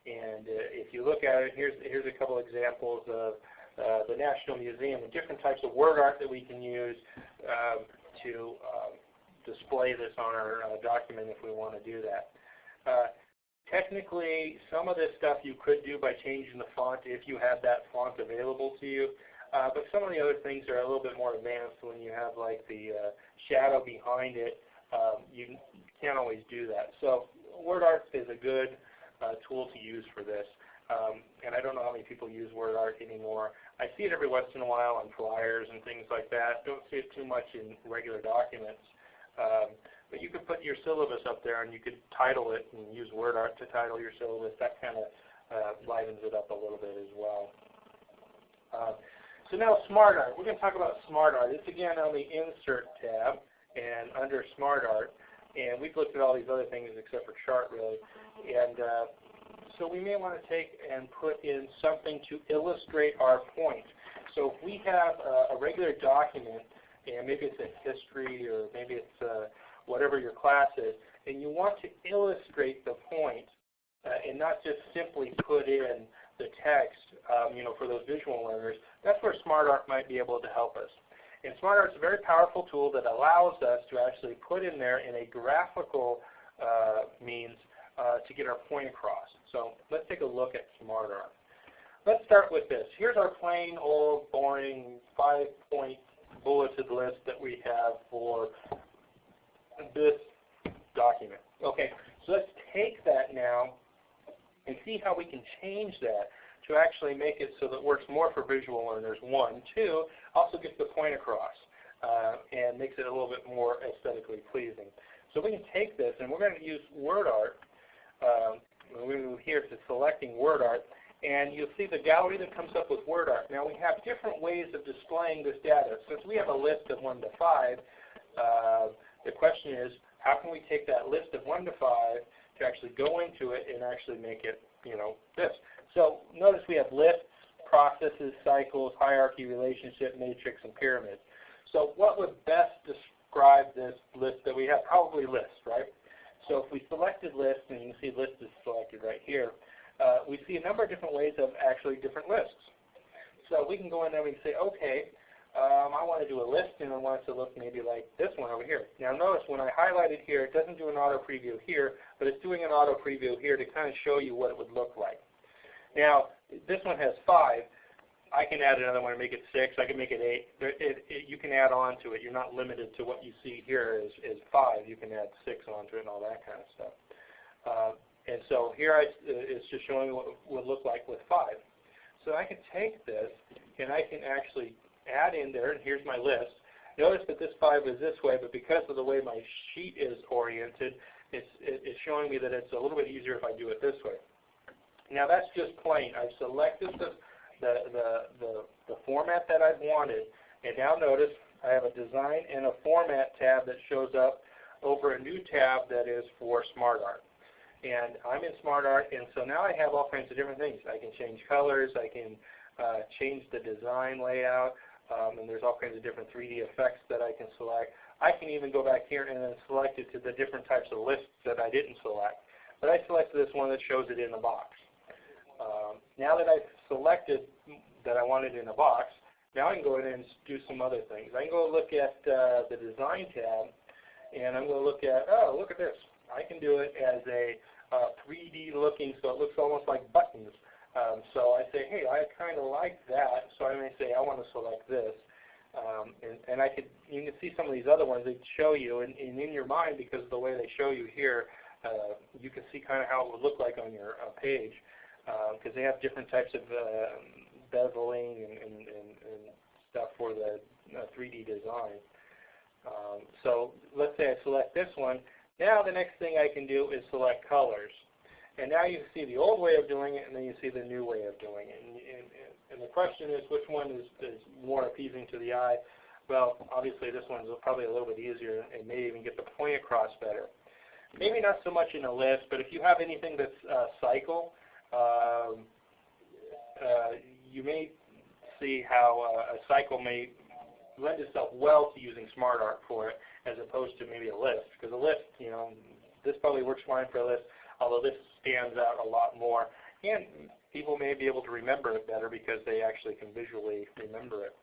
And uh, if you look at it, here's, here's a couple examples of uh, the National Museum, the different types of word art that we can use um, to um, display this on our uh, document if we want to do that. Technically, some of this stuff you could do by changing the font if you have that font available to you. Uh, but some of the other things are a little bit more advanced when you have like the uh, shadow behind it. Um, you can't always do that. So WordArt is a good tool to use for this. Um, and I don't know how many people use WordArt anymore. I see it every once in a while on flyers and things like that. Don't see it too much in regular documents. Um, but you could put your syllabus up there and you could title it and use WordArt to title your syllabus. That kind of uh, livens it up a little bit as well. Uh, so now SmartArt. We're going to talk about SmartArt. It's again on the Insert tab and under SmartArt. And we've looked at all these other things except for chart really. And uh, so we may want to take and put in something to illustrate our point. So if we have a, a regular document, and maybe it's a history or maybe it's uh, whatever your class is, and you want to illustrate the point uh, and not just simply put in the text, um, you know, for those visual learners, that's where SmartArt might be able to help us. And SmartArt is a very powerful tool that allows us to actually put in there in a graphical uh, means uh, to get our point across. So let's take a look at SmartArt. Let's start with this. Here's our plain old boring five-point bulleted list that we have for this document. Okay, so let's take that now and see how we can change that to actually make it so that it works more for visual learners, one. Two, also gets the point across uh, and makes it a little bit more aesthetically pleasing. So we can take this and we're going to use WordArt. Um, we move here to selecting WordArt and you'll see the gallery that comes up with WordArt. Now we have different ways of displaying this data. Since we have a list of 1 to 5, uh, the question is how can we take that list of 1 to 5 to actually go into it and actually make it, you know, this. So notice we have lists, processes, cycles, hierarchy, relationship, matrix, and pyramid. So what would best describe this list that we have? Probably list, right? So if we selected list, and you see list is selected right here, uh, we see a number of different ways of actually different lists. So we can go in there and say, okay, um, I want to do a list and I want it to look maybe like this one over here. Now notice when I highlight it here, it doesn't do an auto preview here, but it's doing an auto preview here to kind of show you what it would look like. Now this one has five. I can add another one and make it six. I can make it eight. It, it, you can add on to it. You're not limited to what you see here is, is five. You can add six onto it and all that kind of stuff. Uh, and so here I, it's just showing what it would look like with five. So I can take this and I can actually add in there, and here's my list. Notice that this 5 is this way, but because of the way my sheet is oriented, it's, it's showing me that it's a little bit easier if I do it this way. Now that's just plain. I've selected the, the, the, the, format that I've wanted, and now notice I have a design and a format tab that shows up over a new tab that is for SmartArt. And I'm in SmartArt, and so now I have all kinds of different things. I can change colors, I can uh, change the design layout, um, and there's all kinds of different 3D effects that I can select. I can even go back here and then select it to the different types of lists that I didn't select. But I selected this one that shows it in the box. Now that I've selected that I want it in a box, now I can go in and do some other things. I can go look at uh, the Design tab, and I'm going to look at, oh, look at this. I can do it as a uh, 3D looking, so it looks almost like buttons. Um, so I say, hey, I kind of like that, so I may say I want to select this. Um, and, and I could, you can see some of these other ones they show you, and, and in your mind, because of the way they show you here, uh, you can see kind of how it would look like on your uh, page, because uh, they have different types of uh, beveling and, and, and, and stuff for the 3D uh, design. Um, so let's say I select this one. Now the next thing I can do is select colors. And now you see the old way of doing it, and then you see the new way of doing it. And, and, and the question is, which one is, is more appeasing to the eye? Well, obviously this one's probably a little bit easier and may even get the point across better. Maybe not so much in a list, but if you have anything that's uh, cycle, um, you may see how uh, a cycle may lend itself well to using SmartArt for it as opposed to maybe a list. Because a list, you know, this probably works fine for a list although this stands out a lot more. And people may be able to remember it better because they actually can visually remember it.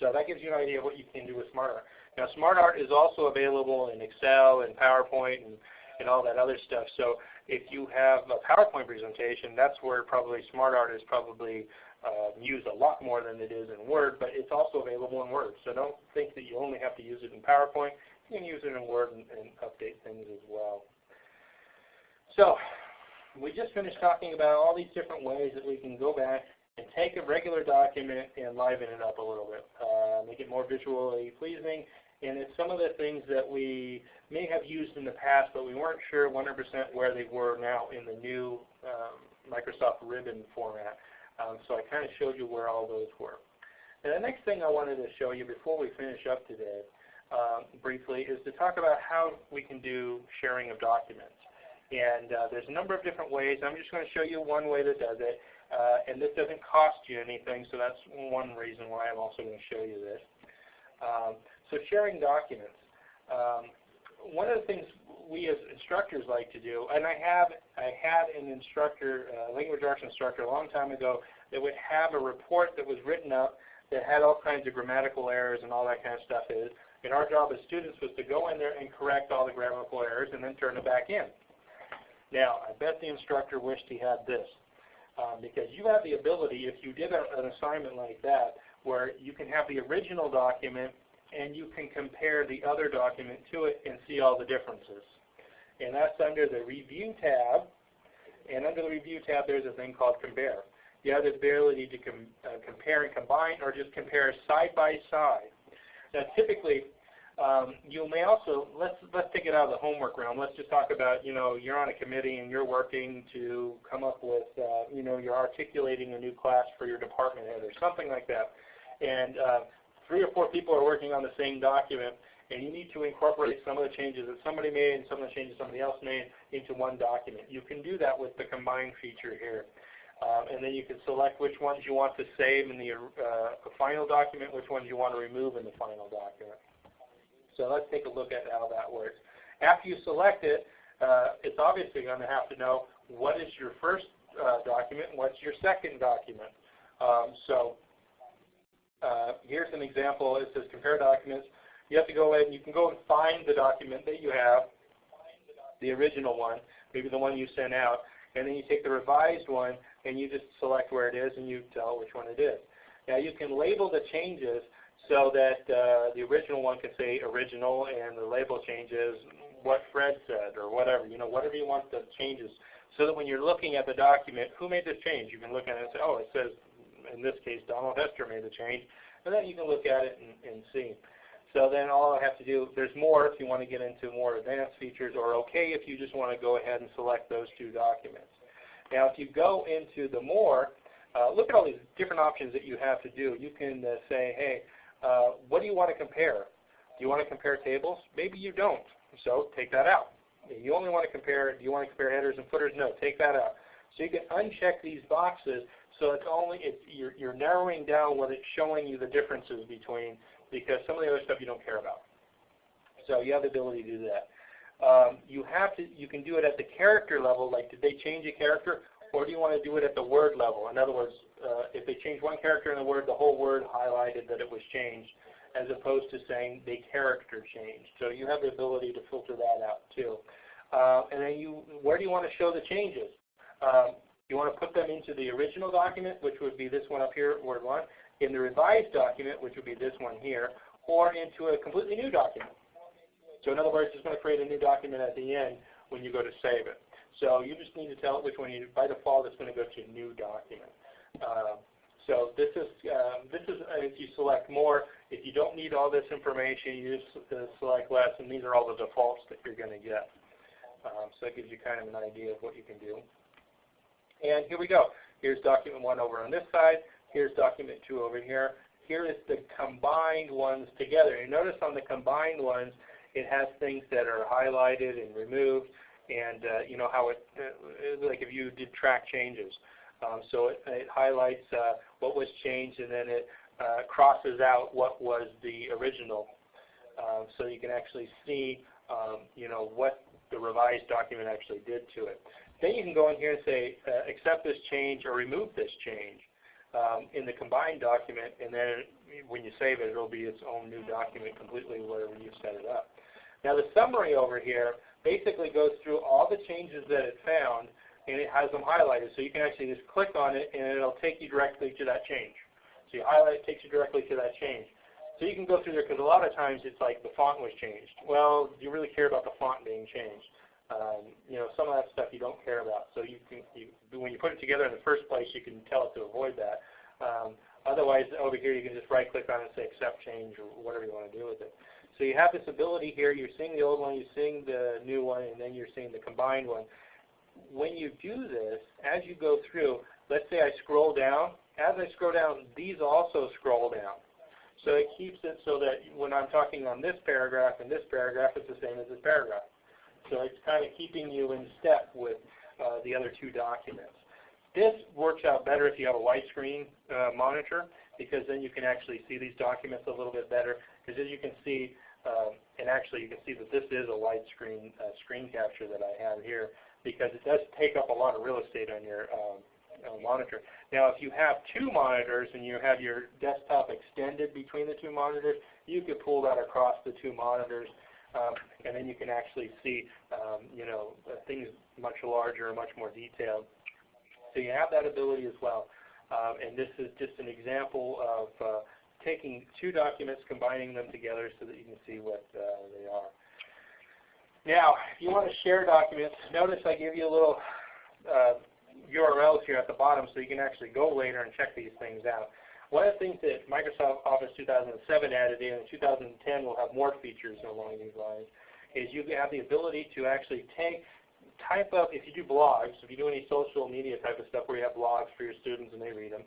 So that gives you an idea of what you can do with SmartArt. Now SmartArt is also available in Excel and PowerPoint and, and all that other stuff. So if you have a PowerPoint presentation, that's where probably SmartArt is probably uh, used a lot more than it is in Word, but it's also available in Word. So don't think that you only have to use it in PowerPoint. You can use it in Word and, and update things as well. So we just finished talking about all these different ways that we can go back and take a regular document and liven it up a little bit, uh, make it more visually pleasing. And it's some of the things that we may have used in the past, but we weren't sure 100% where they were now in the new um, Microsoft Ribbon format. Um, so I kind of showed you where all those were. And the next thing I wanted to show you before we finish up today um, briefly is to talk about how we can do sharing of documents. And uh, there's a number of different ways. I'm just going to show you one way that does it. Uh, and this doesn't cost you anything, so that's one reason why I'm also going to show you this. Um, so sharing documents. Um, one of the things we as instructors like to do, and I have I had an instructor, uh, language arts instructor a long time ago that would have a report that was written up that had all kinds of grammatical errors and all that kind of stuff is. And our job as students was to go in there and correct all the grammatical errors and then turn it back in. Now, I bet the instructor wished he had this. Um, because you have the ability, if you did a, an assignment like that, where you can have the original document and you can compare the other document to it and see all the differences. And that's under the Review tab. And under the Review tab, there's a thing called Compare. You have the ability to com uh, compare and combine or just compare side by side. Now typically, um, you may also, let's, let's take it out of the homework realm. Let's just talk about, you know, you're on a committee and you're working to come up with, uh, you know, you're articulating a new class for your department head or something like that. And uh, three or four people are working on the same document and you need to incorporate some of the changes that somebody made and some of the changes somebody else made into one document. You can do that with the combine feature here. Um, and then you can select which ones you want to save in the uh, final document, which ones you want to remove in the final document. So let's take a look at how that works. After you select it, uh, it's obviously going to have to know what is your first uh, document and what's your second document. Um, so uh, here's an example. It says compare documents. You have to go ahead and You can go and find the document that you have, the original one, maybe the one you sent out, and then you take the revised one and you just select where it is and you tell which one it is. Now you can label the changes so that uh, the original one can say original and the label changes what Fred said or whatever, you know, whatever you want the changes. So that when you're looking at the document, who made this change? You can look at it and say, oh, it says, in this case, Donald Hester made the change. And then you can look at it and, and see. So then all I have to do, there's more if you want to get into more advanced features, or OK if you just want to go ahead and select those two documents. Now if you go into the more, uh, look at all these different options that you have to do. You can uh, say, hey, uh, what do you want to compare? Do you want to compare tables? Maybe you don't. So take that out. You only want to compare, do you want to compare headers and footers? No, take that out. So you can uncheck these boxes so it's only, it's, you're, you're narrowing down what it's showing you the differences between because some of the other stuff you don't care about. So you have the ability to do that. Um, you have to, you can do it at the character level, like did they change a character, or do you want to do it at the word level? In other words, uh, if they change one character in the word, the whole word highlighted that it was changed, as opposed to saying the character changed. So you have the ability to filter that out too. Uh, and then you, where do you want to show the changes? Um, you want to put them into the original document, which would be this one up here, Word 1, in the revised document, which would be this one here, or into a completely new document. So in other words, it's going to create a new document at the end when you go to save it. So you just need to tell it which one you, by default it's going to go to new document. Uh, so this is, uh, this is uh, if you select more, if you don't need all this information, you just uh, select less, and these are all the defaults that you're going to get. Um, so that gives you kind of an idea of what you can do. And here we go. Here's document one over on this side. Here's document two over here. Here is the combined ones together. You notice on the combined ones, it has things that are highlighted and removed, and uh, you know how it, uh, like if you did track changes. Um, so it, it highlights uh, what was changed, and then it uh, crosses out what was the original. Uh, so you can actually see, um, you know, what the revised document actually did to it. Then you can go in here and say, uh, accept this change or remove this change um, in the combined document, and then when you save it, it'll be its own new document completely wherever you set it up. Now the summary over here basically goes through all the changes that it found, and it has them highlighted. So you can actually just click on it, and it'll take you directly to that change. So you highlight it, takes you directly to that change. So you can go through there, because a lot of times it's like the font was changed. Well, do you really care about the font being changed? Um, you know, some of that stuff you don't care about. So you can, you, when you put it together in the first place, you can tell it to avoid that. Um, otherwise, over here, you can just right-click on it and say accept change or whatever you want to do with it. So you have this ability here. You're seeing the old one, you're seeing the new one, and then you're seeing the combined one. When you do this, as you go through, let's say I scroll down. As I scroll down, these also scroll down. So it keeps it so that when I'm talking on this paragraph and this paragraph, it's the same as this paragraph. So it's kind of keeping you in step with uh, the other two documents. This works out better if you have a widescreen uh, monitor because then you can actually see these documents a little bit better because as you can see, um, and actually you can see that this is a widescreen uh, screen capture that I have here because it does take up a lot of real estate on your um, uh, monitor. Now if you have two monitors and you have your desktop extended between the two monitors, you could pull that across the two monitors and then you can actually see um, you know, things much larger and much more detailed. So you have that ability as well. Um, and this is just an example of uh, taking two documents, combining them together so that you can see what uh, they are. Now, if you want to share documents, notice I give you a little uh, URLs here at the bottom so you can actually go later and check these things out. One of the things that Microsoft Office 2007 added in, and 2010 will have more features along these lines, is you have the ability to actually take, type up, if you do blogs, if you do any social media type of stuff where you have blogs for your students and they read them,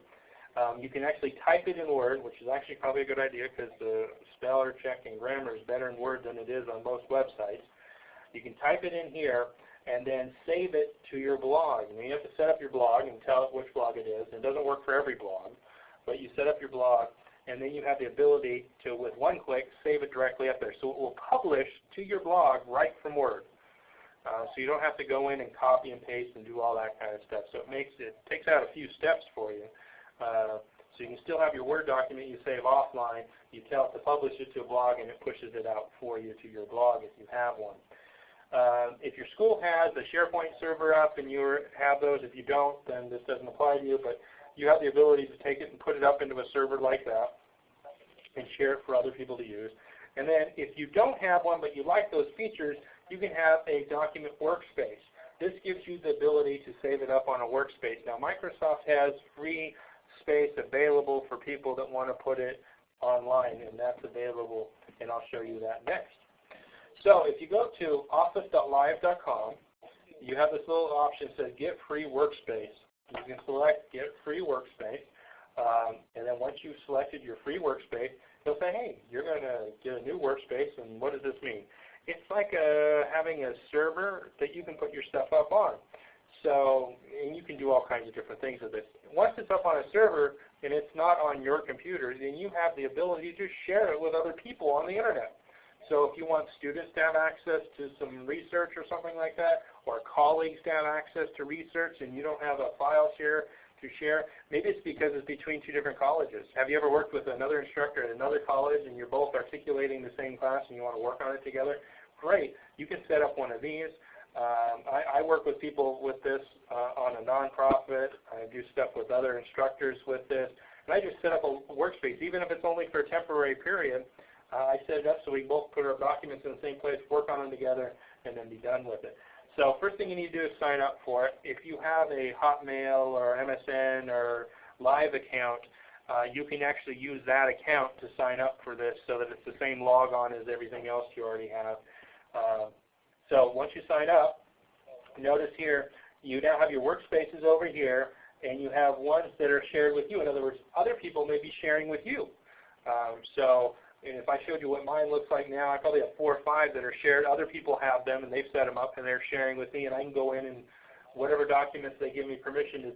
um, you can actually type it in Word, which is actually probably a good idea because the speller check and grammar is better in Word than it is on most websites. You can type it in here and then save it to your blog. And you have to set up your blog and tell it which blog it is. And it doesn't work for every blog, but you set up your blog and then you have the ability to, with one click, save it directly up there. So it will publish to your blog right from Word. Uh, so you don't have to go in and copy and paste and do all that kind of stuff. So it makes it takes out a few steps for you. Uh, so you can still have your Word document you save offline. You tell it to publish it to a blog, and it pushes it out for you to your blog if you have one. Uh, if your school has a SharePoint server up and you have those, if you don't, then this doesn't apply to you. But you have the ability to take it and put it up into a server like that and share it for other people to use. And then if you don't have one but you like those features, you can have a document workspace. This gives you the ability to save it up on a workspace. Now Microsoft has free space available for people that want to put it online, and that's available, and I'll show you that next. So if you go to office.live.com, you have this little option that says Get Free Workspace. You can select Get Free Workspace, um, and then once you've selected your free workspace, it'll say, hey, you're going to get a new workspace, and what does this mean? It's like a, uh, having a server that you can put your stuff up on. So, and you can do all kinds of different things with it. Once it's up on a server and it's not on your computer, then you have the ability to share it with other people on the Internet. So if you want students to have access to some research or something like that, or colleagues to have access to research and you don't have a file share to share, maybe it's because it's between two different colleges. Have you ever worked with another instructor at another college and you're both articulating the same class and you want to work on it together? Great. You can set up one of these. Um, I, I, work with people with this uh, on a nonprofit. I do stuff with other instructors with this. And I just set up a workspace, even if it's only for a temporary period. Uh, I set it up so we both put our documents in the same place, work on them together, and then be done with it. So first thing you need to do is sign up for it. If you have a Hotmail or MSN or Live account, uh, you can actually use that account to sign up for this so that it's the same logon as everything else you already have. Uh, so once you sign up, notice here you now have your workspaces over here and you have ones that are shared with you. In other words, other people may be sharing with you. Um, so if I showed you what mine looks like now, I probably have four or five that are shared. Other people have them and they've set them up and they're sharing with me and I can go in and whatever documents they give me permission to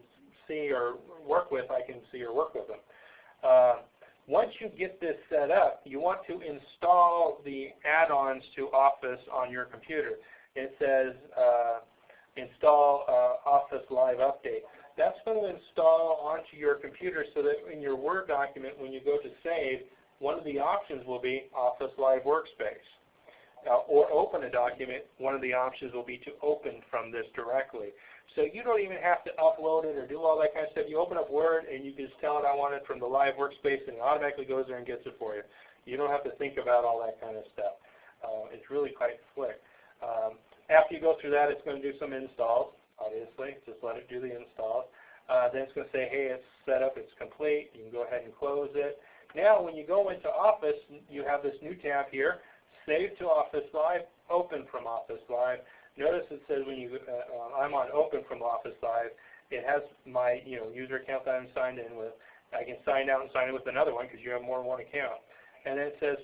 see or work with, I can see or work with them. Uh, once you get this set up, you want to install the add-ons to Office on your computer. It says uh, install uh, Office Live Update. That's going to install onto your computer so that in your Word document, when you go to save, one of the options will be Office Live Workspace. Uh, or open a document, one of the options will be to open from this directly. So you don't even have to upload it or do all that kind of stuff. You open up Word and you just tell it I want it from the live workspace and it automatically goes there and gets it for you. You don't have to think about all that kind of stuff. Uh, it's really quite slick. Um, after you go through that, it's going to do some installs, obviously. Just let it do the installs. Uh, then it's going to say, hey, it's set up, it's complete. You can go ahead and close it. Now when you go into Office, you have this new tab here, Save to Office Live, Open from Office Live. Notice it says when you, uh, I'm on Open from Office Live, it has my you know user account that I'm signed in with. I can sign out and sign in with another one because you have more than one account. And then it says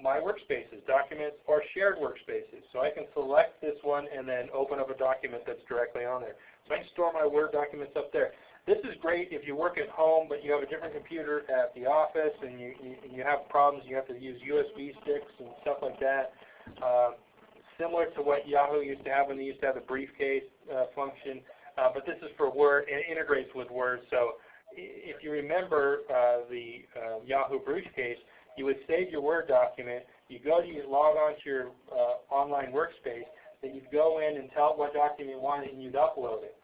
my workspaces, documents, or shared workspaces. So I can select this one and then open up a document that's directly on there. So I can store my Word documents up there. This is great if you work at home but you have a different computer at the office and you, you, you have problems, you have to use USB sticks and stuff like that. Uh, similar to what Yahoo used to have when they used to have the briefcase uh, function, uh, but this is for Word and it integrates with Word. So if you remember uh, the uh, Yahoo briefcase, you would save your Word document, you go to you log on to your uh, online workspace, then you'd go in and tell it what document you wanted and you'd upload it.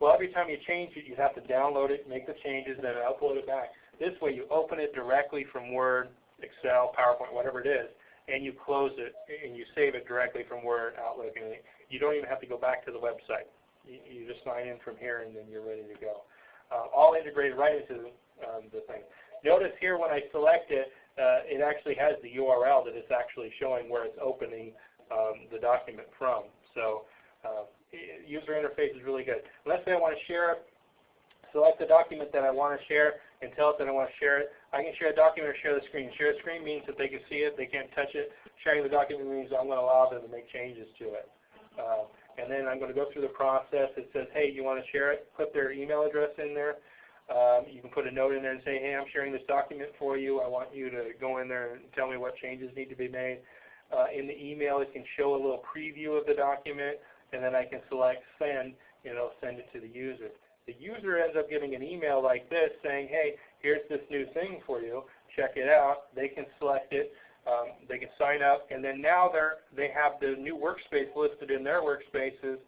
Well, every time you change it, you have to download it, make the changes, then upload it back. This way you open it directly from Word, Excel, PowerPoint, whatever it is, and you close it and you save it directly from Word, Outlook, and you don't even have to go back to the website. You, you just sign in from here and then you're ready to go. Uh, all integrated right into um, the thing. Notice here when I select it, uh, it actually has the URL that it's actually showing where it's opening um, the document from. So uh, user interface is really good. Let's say I want to share select the document that I want to share and tell it that I want to share it. I can share a document or share the screen. Share the screen means that they can see it, they can't touch it. Sharing the document means I'm going to allow them to make changes to it. Uh, and then I'm going to go through the process. It says, hey, you want to share it? Put their email address in there. Um, you can put a note in there and say, hey, I'm sharing this document for you. I want you to go in there and tell me what changes need to be made. Uh, in the email, it can show a little preview of the document and then I can select send, and it'll send it to the user. The user ends up getting an email like this saying, hey, here's this new thing for you. Check it out. They can select it. Um, they can sign up, and then now they're, they have the new workspace listed in their workspaces.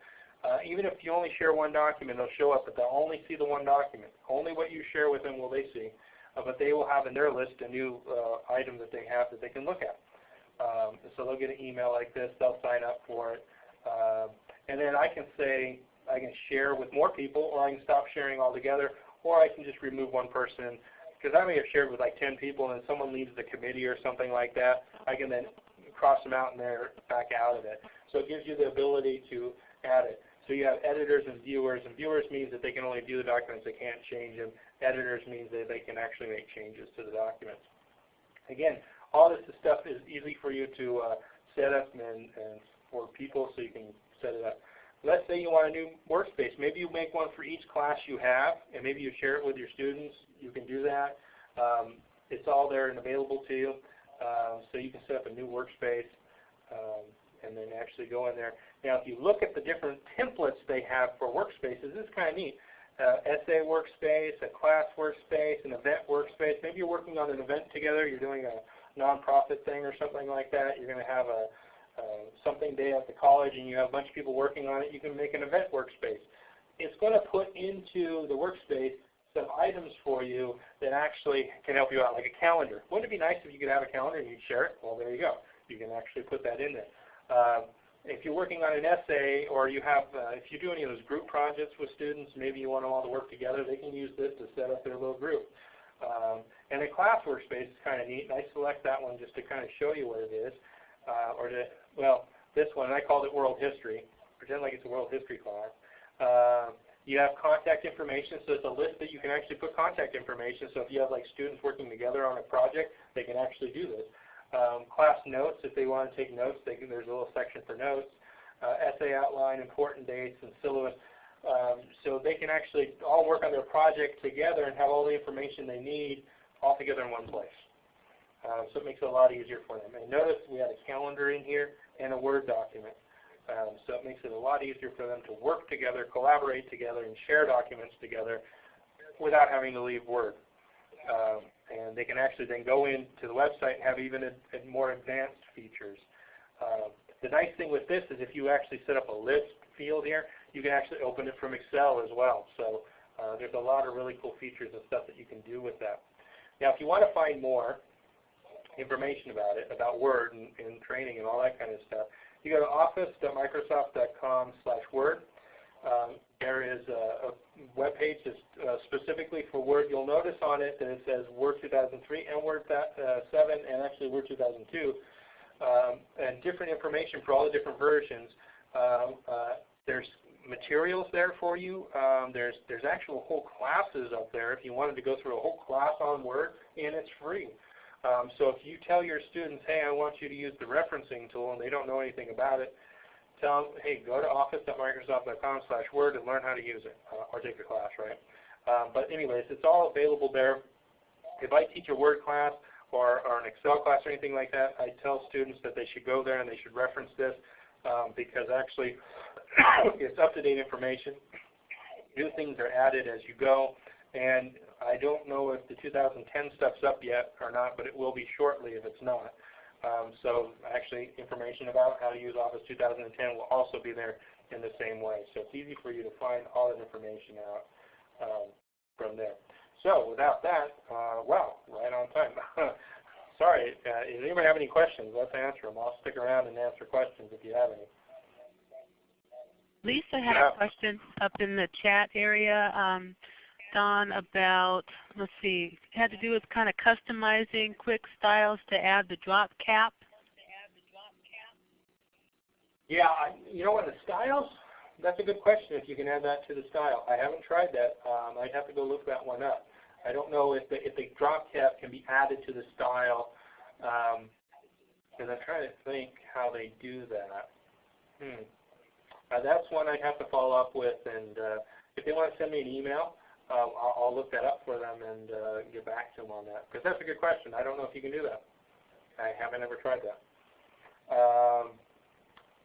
Uh, even if you only share one document, they'll show up, but they'll only see the one document. Only what you share with them will they see. Uh, but they will have in their list a new uh, item that they have that they can look at. Um, so they'll get an email like this. They'll sign up for it. And then I can say, I can share with more people, or I can stop sharing altogether, or I can just remove one person. Because I may have shared with like 10 people, and someone leaves the committee or something like that. I can then cross them out and they're back out of it. So it gives you the ability to add it. So you have editors and viewers, and viewers means that they can only view the documents, they can't change them. Editors means that they can actually make changes to the documents. Again, all this stuff is easy for you to uh, set up and, and for people so you can set it up. Let's say you want a new workspace. Maybe you make one for each class you have, and maybe you share it with your students. You can do that. Um, it's all there and available to you. Um, so you can set up a new workspace um, and then actually go in there. Now, if you look at the different templates they have for workspaces, this is kind of neat. Uh, essay workspace, a class workspace, an event workspace. Maybe you're working on an event together. You're doing a nonprofit thing or something like that. You're going to have a uh, something day at the college and you have a bunch of people working on it, you can make an event workspace. It's going to put into the workspace some items for you that actually can help you out, like a calendar. Wouldn't it be nice if you could have a calendar and you'd share it? Well, there you go. You can actually put that in there. Uh, if you're working on an essay or you have, uh, if you do any of those group projects with students, maybe you want them all to work together, they can use this to set up their little group. Um, and the class workspace is kind of neat, and I select that one just to kind of show you what it is, uh, or to well, this one, I called it World History. Pretend like it's a World History class. Uh, you have contact information, so it's a list that you can actually put contact information. So if you have like students working together on a project, they can actually do this. Um, class notes, if they want to take notes, they can, there's a little section for notes. Uh, essay outline, important dates, and syllabus. Um, so they can actually all work on their project together and have all the information they need all together in one place. Um, so it makes it a lot easier for them. And notice we had a calendar in here and a Word document. Um, so it makes it a lot easier for them to work together, collaborate together, and share documents together without having to leave Word. Um, and they can actually then go into the website and have even a, a more advanced features. Uh, the nice thing with this is if you actually set up a list field here, you can actually open it from Excel as well. So uh, there's a lot of really cool features and stuff that you can do with that. Now if you want to find more, information about it, about Word and, and training and all that kind of stuff, you go to office.microsoft.com slash Word. Um, there is a, a web page just uh, specifically for Word. You'll notice on it that it says Word 2003 and Word uh, 7 and actually Word 2002 um, and different information for all the different versions. Um, uh, there's materials there for you. Um, there's there's actual whole classes up there if you wanted to go through a whole class on Word, and it's free. Um, so if you tell your students, hey, I want you to use the referencing tool, and they don't know anything about it, tell them, hey, go to office.microsoft.com slash word and learn how to use it, uh, or take a class, right? Um, but anyways, it's all available there. If I teach a Word class or, or an Excel class or anything like that, I tell students that they should go there and they should reference this um, because actually it's up-to-date information. New things are added as you go. And I don't know if the 2010 stuff's up yet or not, but it will be shortly if it's not. Um, so actually information about how to use Office 2010 will also be there in the same way. So it's easy for you to find all that information out um, from there. So without that, uh, wow, right on time. Sorry, uh, does anybody have any questions? Let's answer them. I'll stick around and answer questions if you have any. Lisa had yeah. a question up in the chat area. Um, Don about, let's see, it had to do with kind of customizing quick styles to add the drop cap. Yeah, I, you know what, the styles, that's a good question if you can add that to the style. I haven't tried that. Um, I'd have to go look that one up. I don't know if the, if the drop cap can be added to the style, because um, I'm trying to think how they do that. Hmm. Uh, that's one I'd have to follow up with, and uh, if they want to send me an email, uh, I'll, look that up for them and uh, get back to them on that. Because that's a good question. I don't know if you can do that. I haven't ever tried that. Um,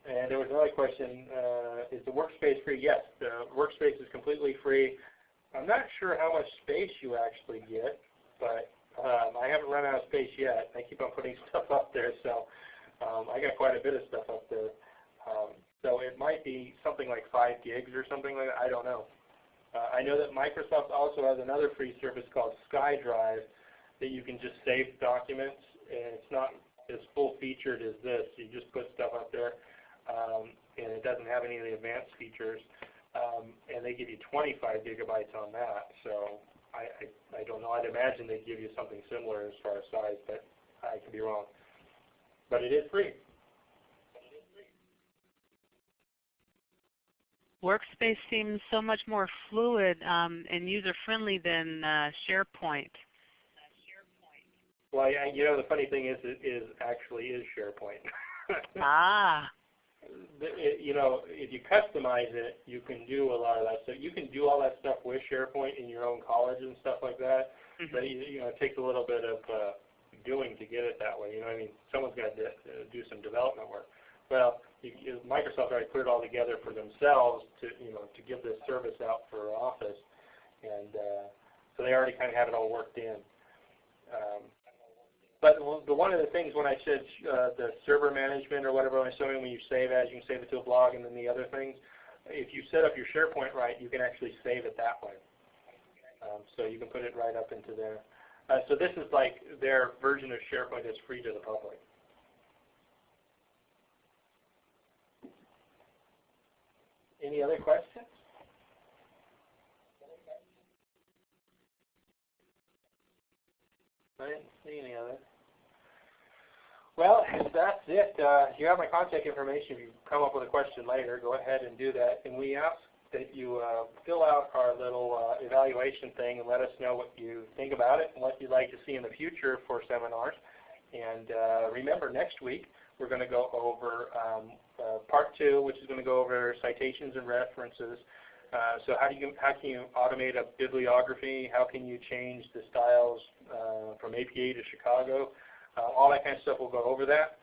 and there was another question, uh, is the workspace free? Yes, the workspace is completely free. I'm not sure how much space you actually get, but um, I haven't run out of space yet. I keep on putting stuff up there, so um, I got quite a bit of stuff up there. Um, so it might be something like 5 gigs or something like that. I don't know. Uh, I know that Microsoft also has another free service called SkyDrive that you can just save documents, and it's not as full featured as this. You just put stuff up there, um, and it doesn't have any of the advanced features. Um, and they give you 25 gigabytes on that. So I, I, I don't know. I'd imagine they'd give you something similar as far as size, but I could be wrong. But it is free. Workspace seems so much more fluid um, and user-friendly than uh, SharePoint. Well, yeah, you know, the funny thing is, it is actually is SharePoint. ah. It, you know, if you customize it, you can do a lot of that stuff. You can do all that stuff with SharePoint in your own college and stuff like that. Mm -hmm. But you know, it takes a little bit of uh, doing to get it that way. You know, I mean, someone's got to uh, do some development work. Well, Microsoft already put it all together for themselves to you know to give this service out for Office, and uh, so they already kind of have it all worked in. Um, but the, one of the things when I said uh, the server management or whatever I was showing when you save as, you can save it to a blog and then the other things. If you set up your SharePoint right, you can actually save it that way. Um, so you can put it right up into there. Uh, so this is like their version of SharePoint that's free to the public. Any other questions? I didn't see any other. Well, that's it. Uh, you have my contact information. If you come up with a question later, go ahead and do that. And we ask that you uh, fill out our little uh, evaluation thing and let us know what you think about it and what you'd like to see in the future for seminars. And uh, remember, next week we're going to go over um, uh, part two, which is going to go over citations and references. Uh, so how do you how can you automate a bibliography? How can you change the styles uh, from APA to Chicago? Uh, all that kind of stuff. We'll go over that,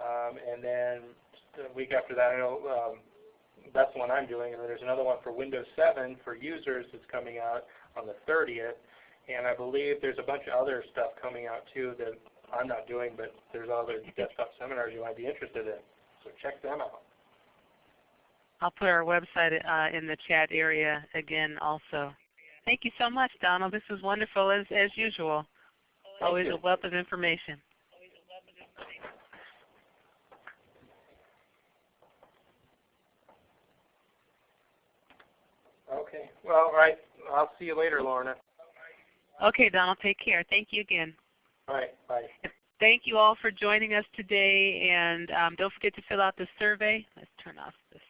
um, and then the week after that, I know um, that's the one I'm doing, and then there's another one for Windows 7 for users that's coming out on the 30th, and I believe there's a bunch of other stuff coming out too that I'm not doing, but there's other desktop seminars you might be interested in. So check them out. I'll put our website uh, in the chat area again also. Thank you so much, Donald. This was wonderful as, as usual. Thank Always you. a wealth of information. Okay. Well, all right. I'll see you later, Lorna. Okay, Donald. Take care. Thank you again. All right. Bye. Thank you all for joining us today, and um, don't forget to fill out the survey. Let's turn off this.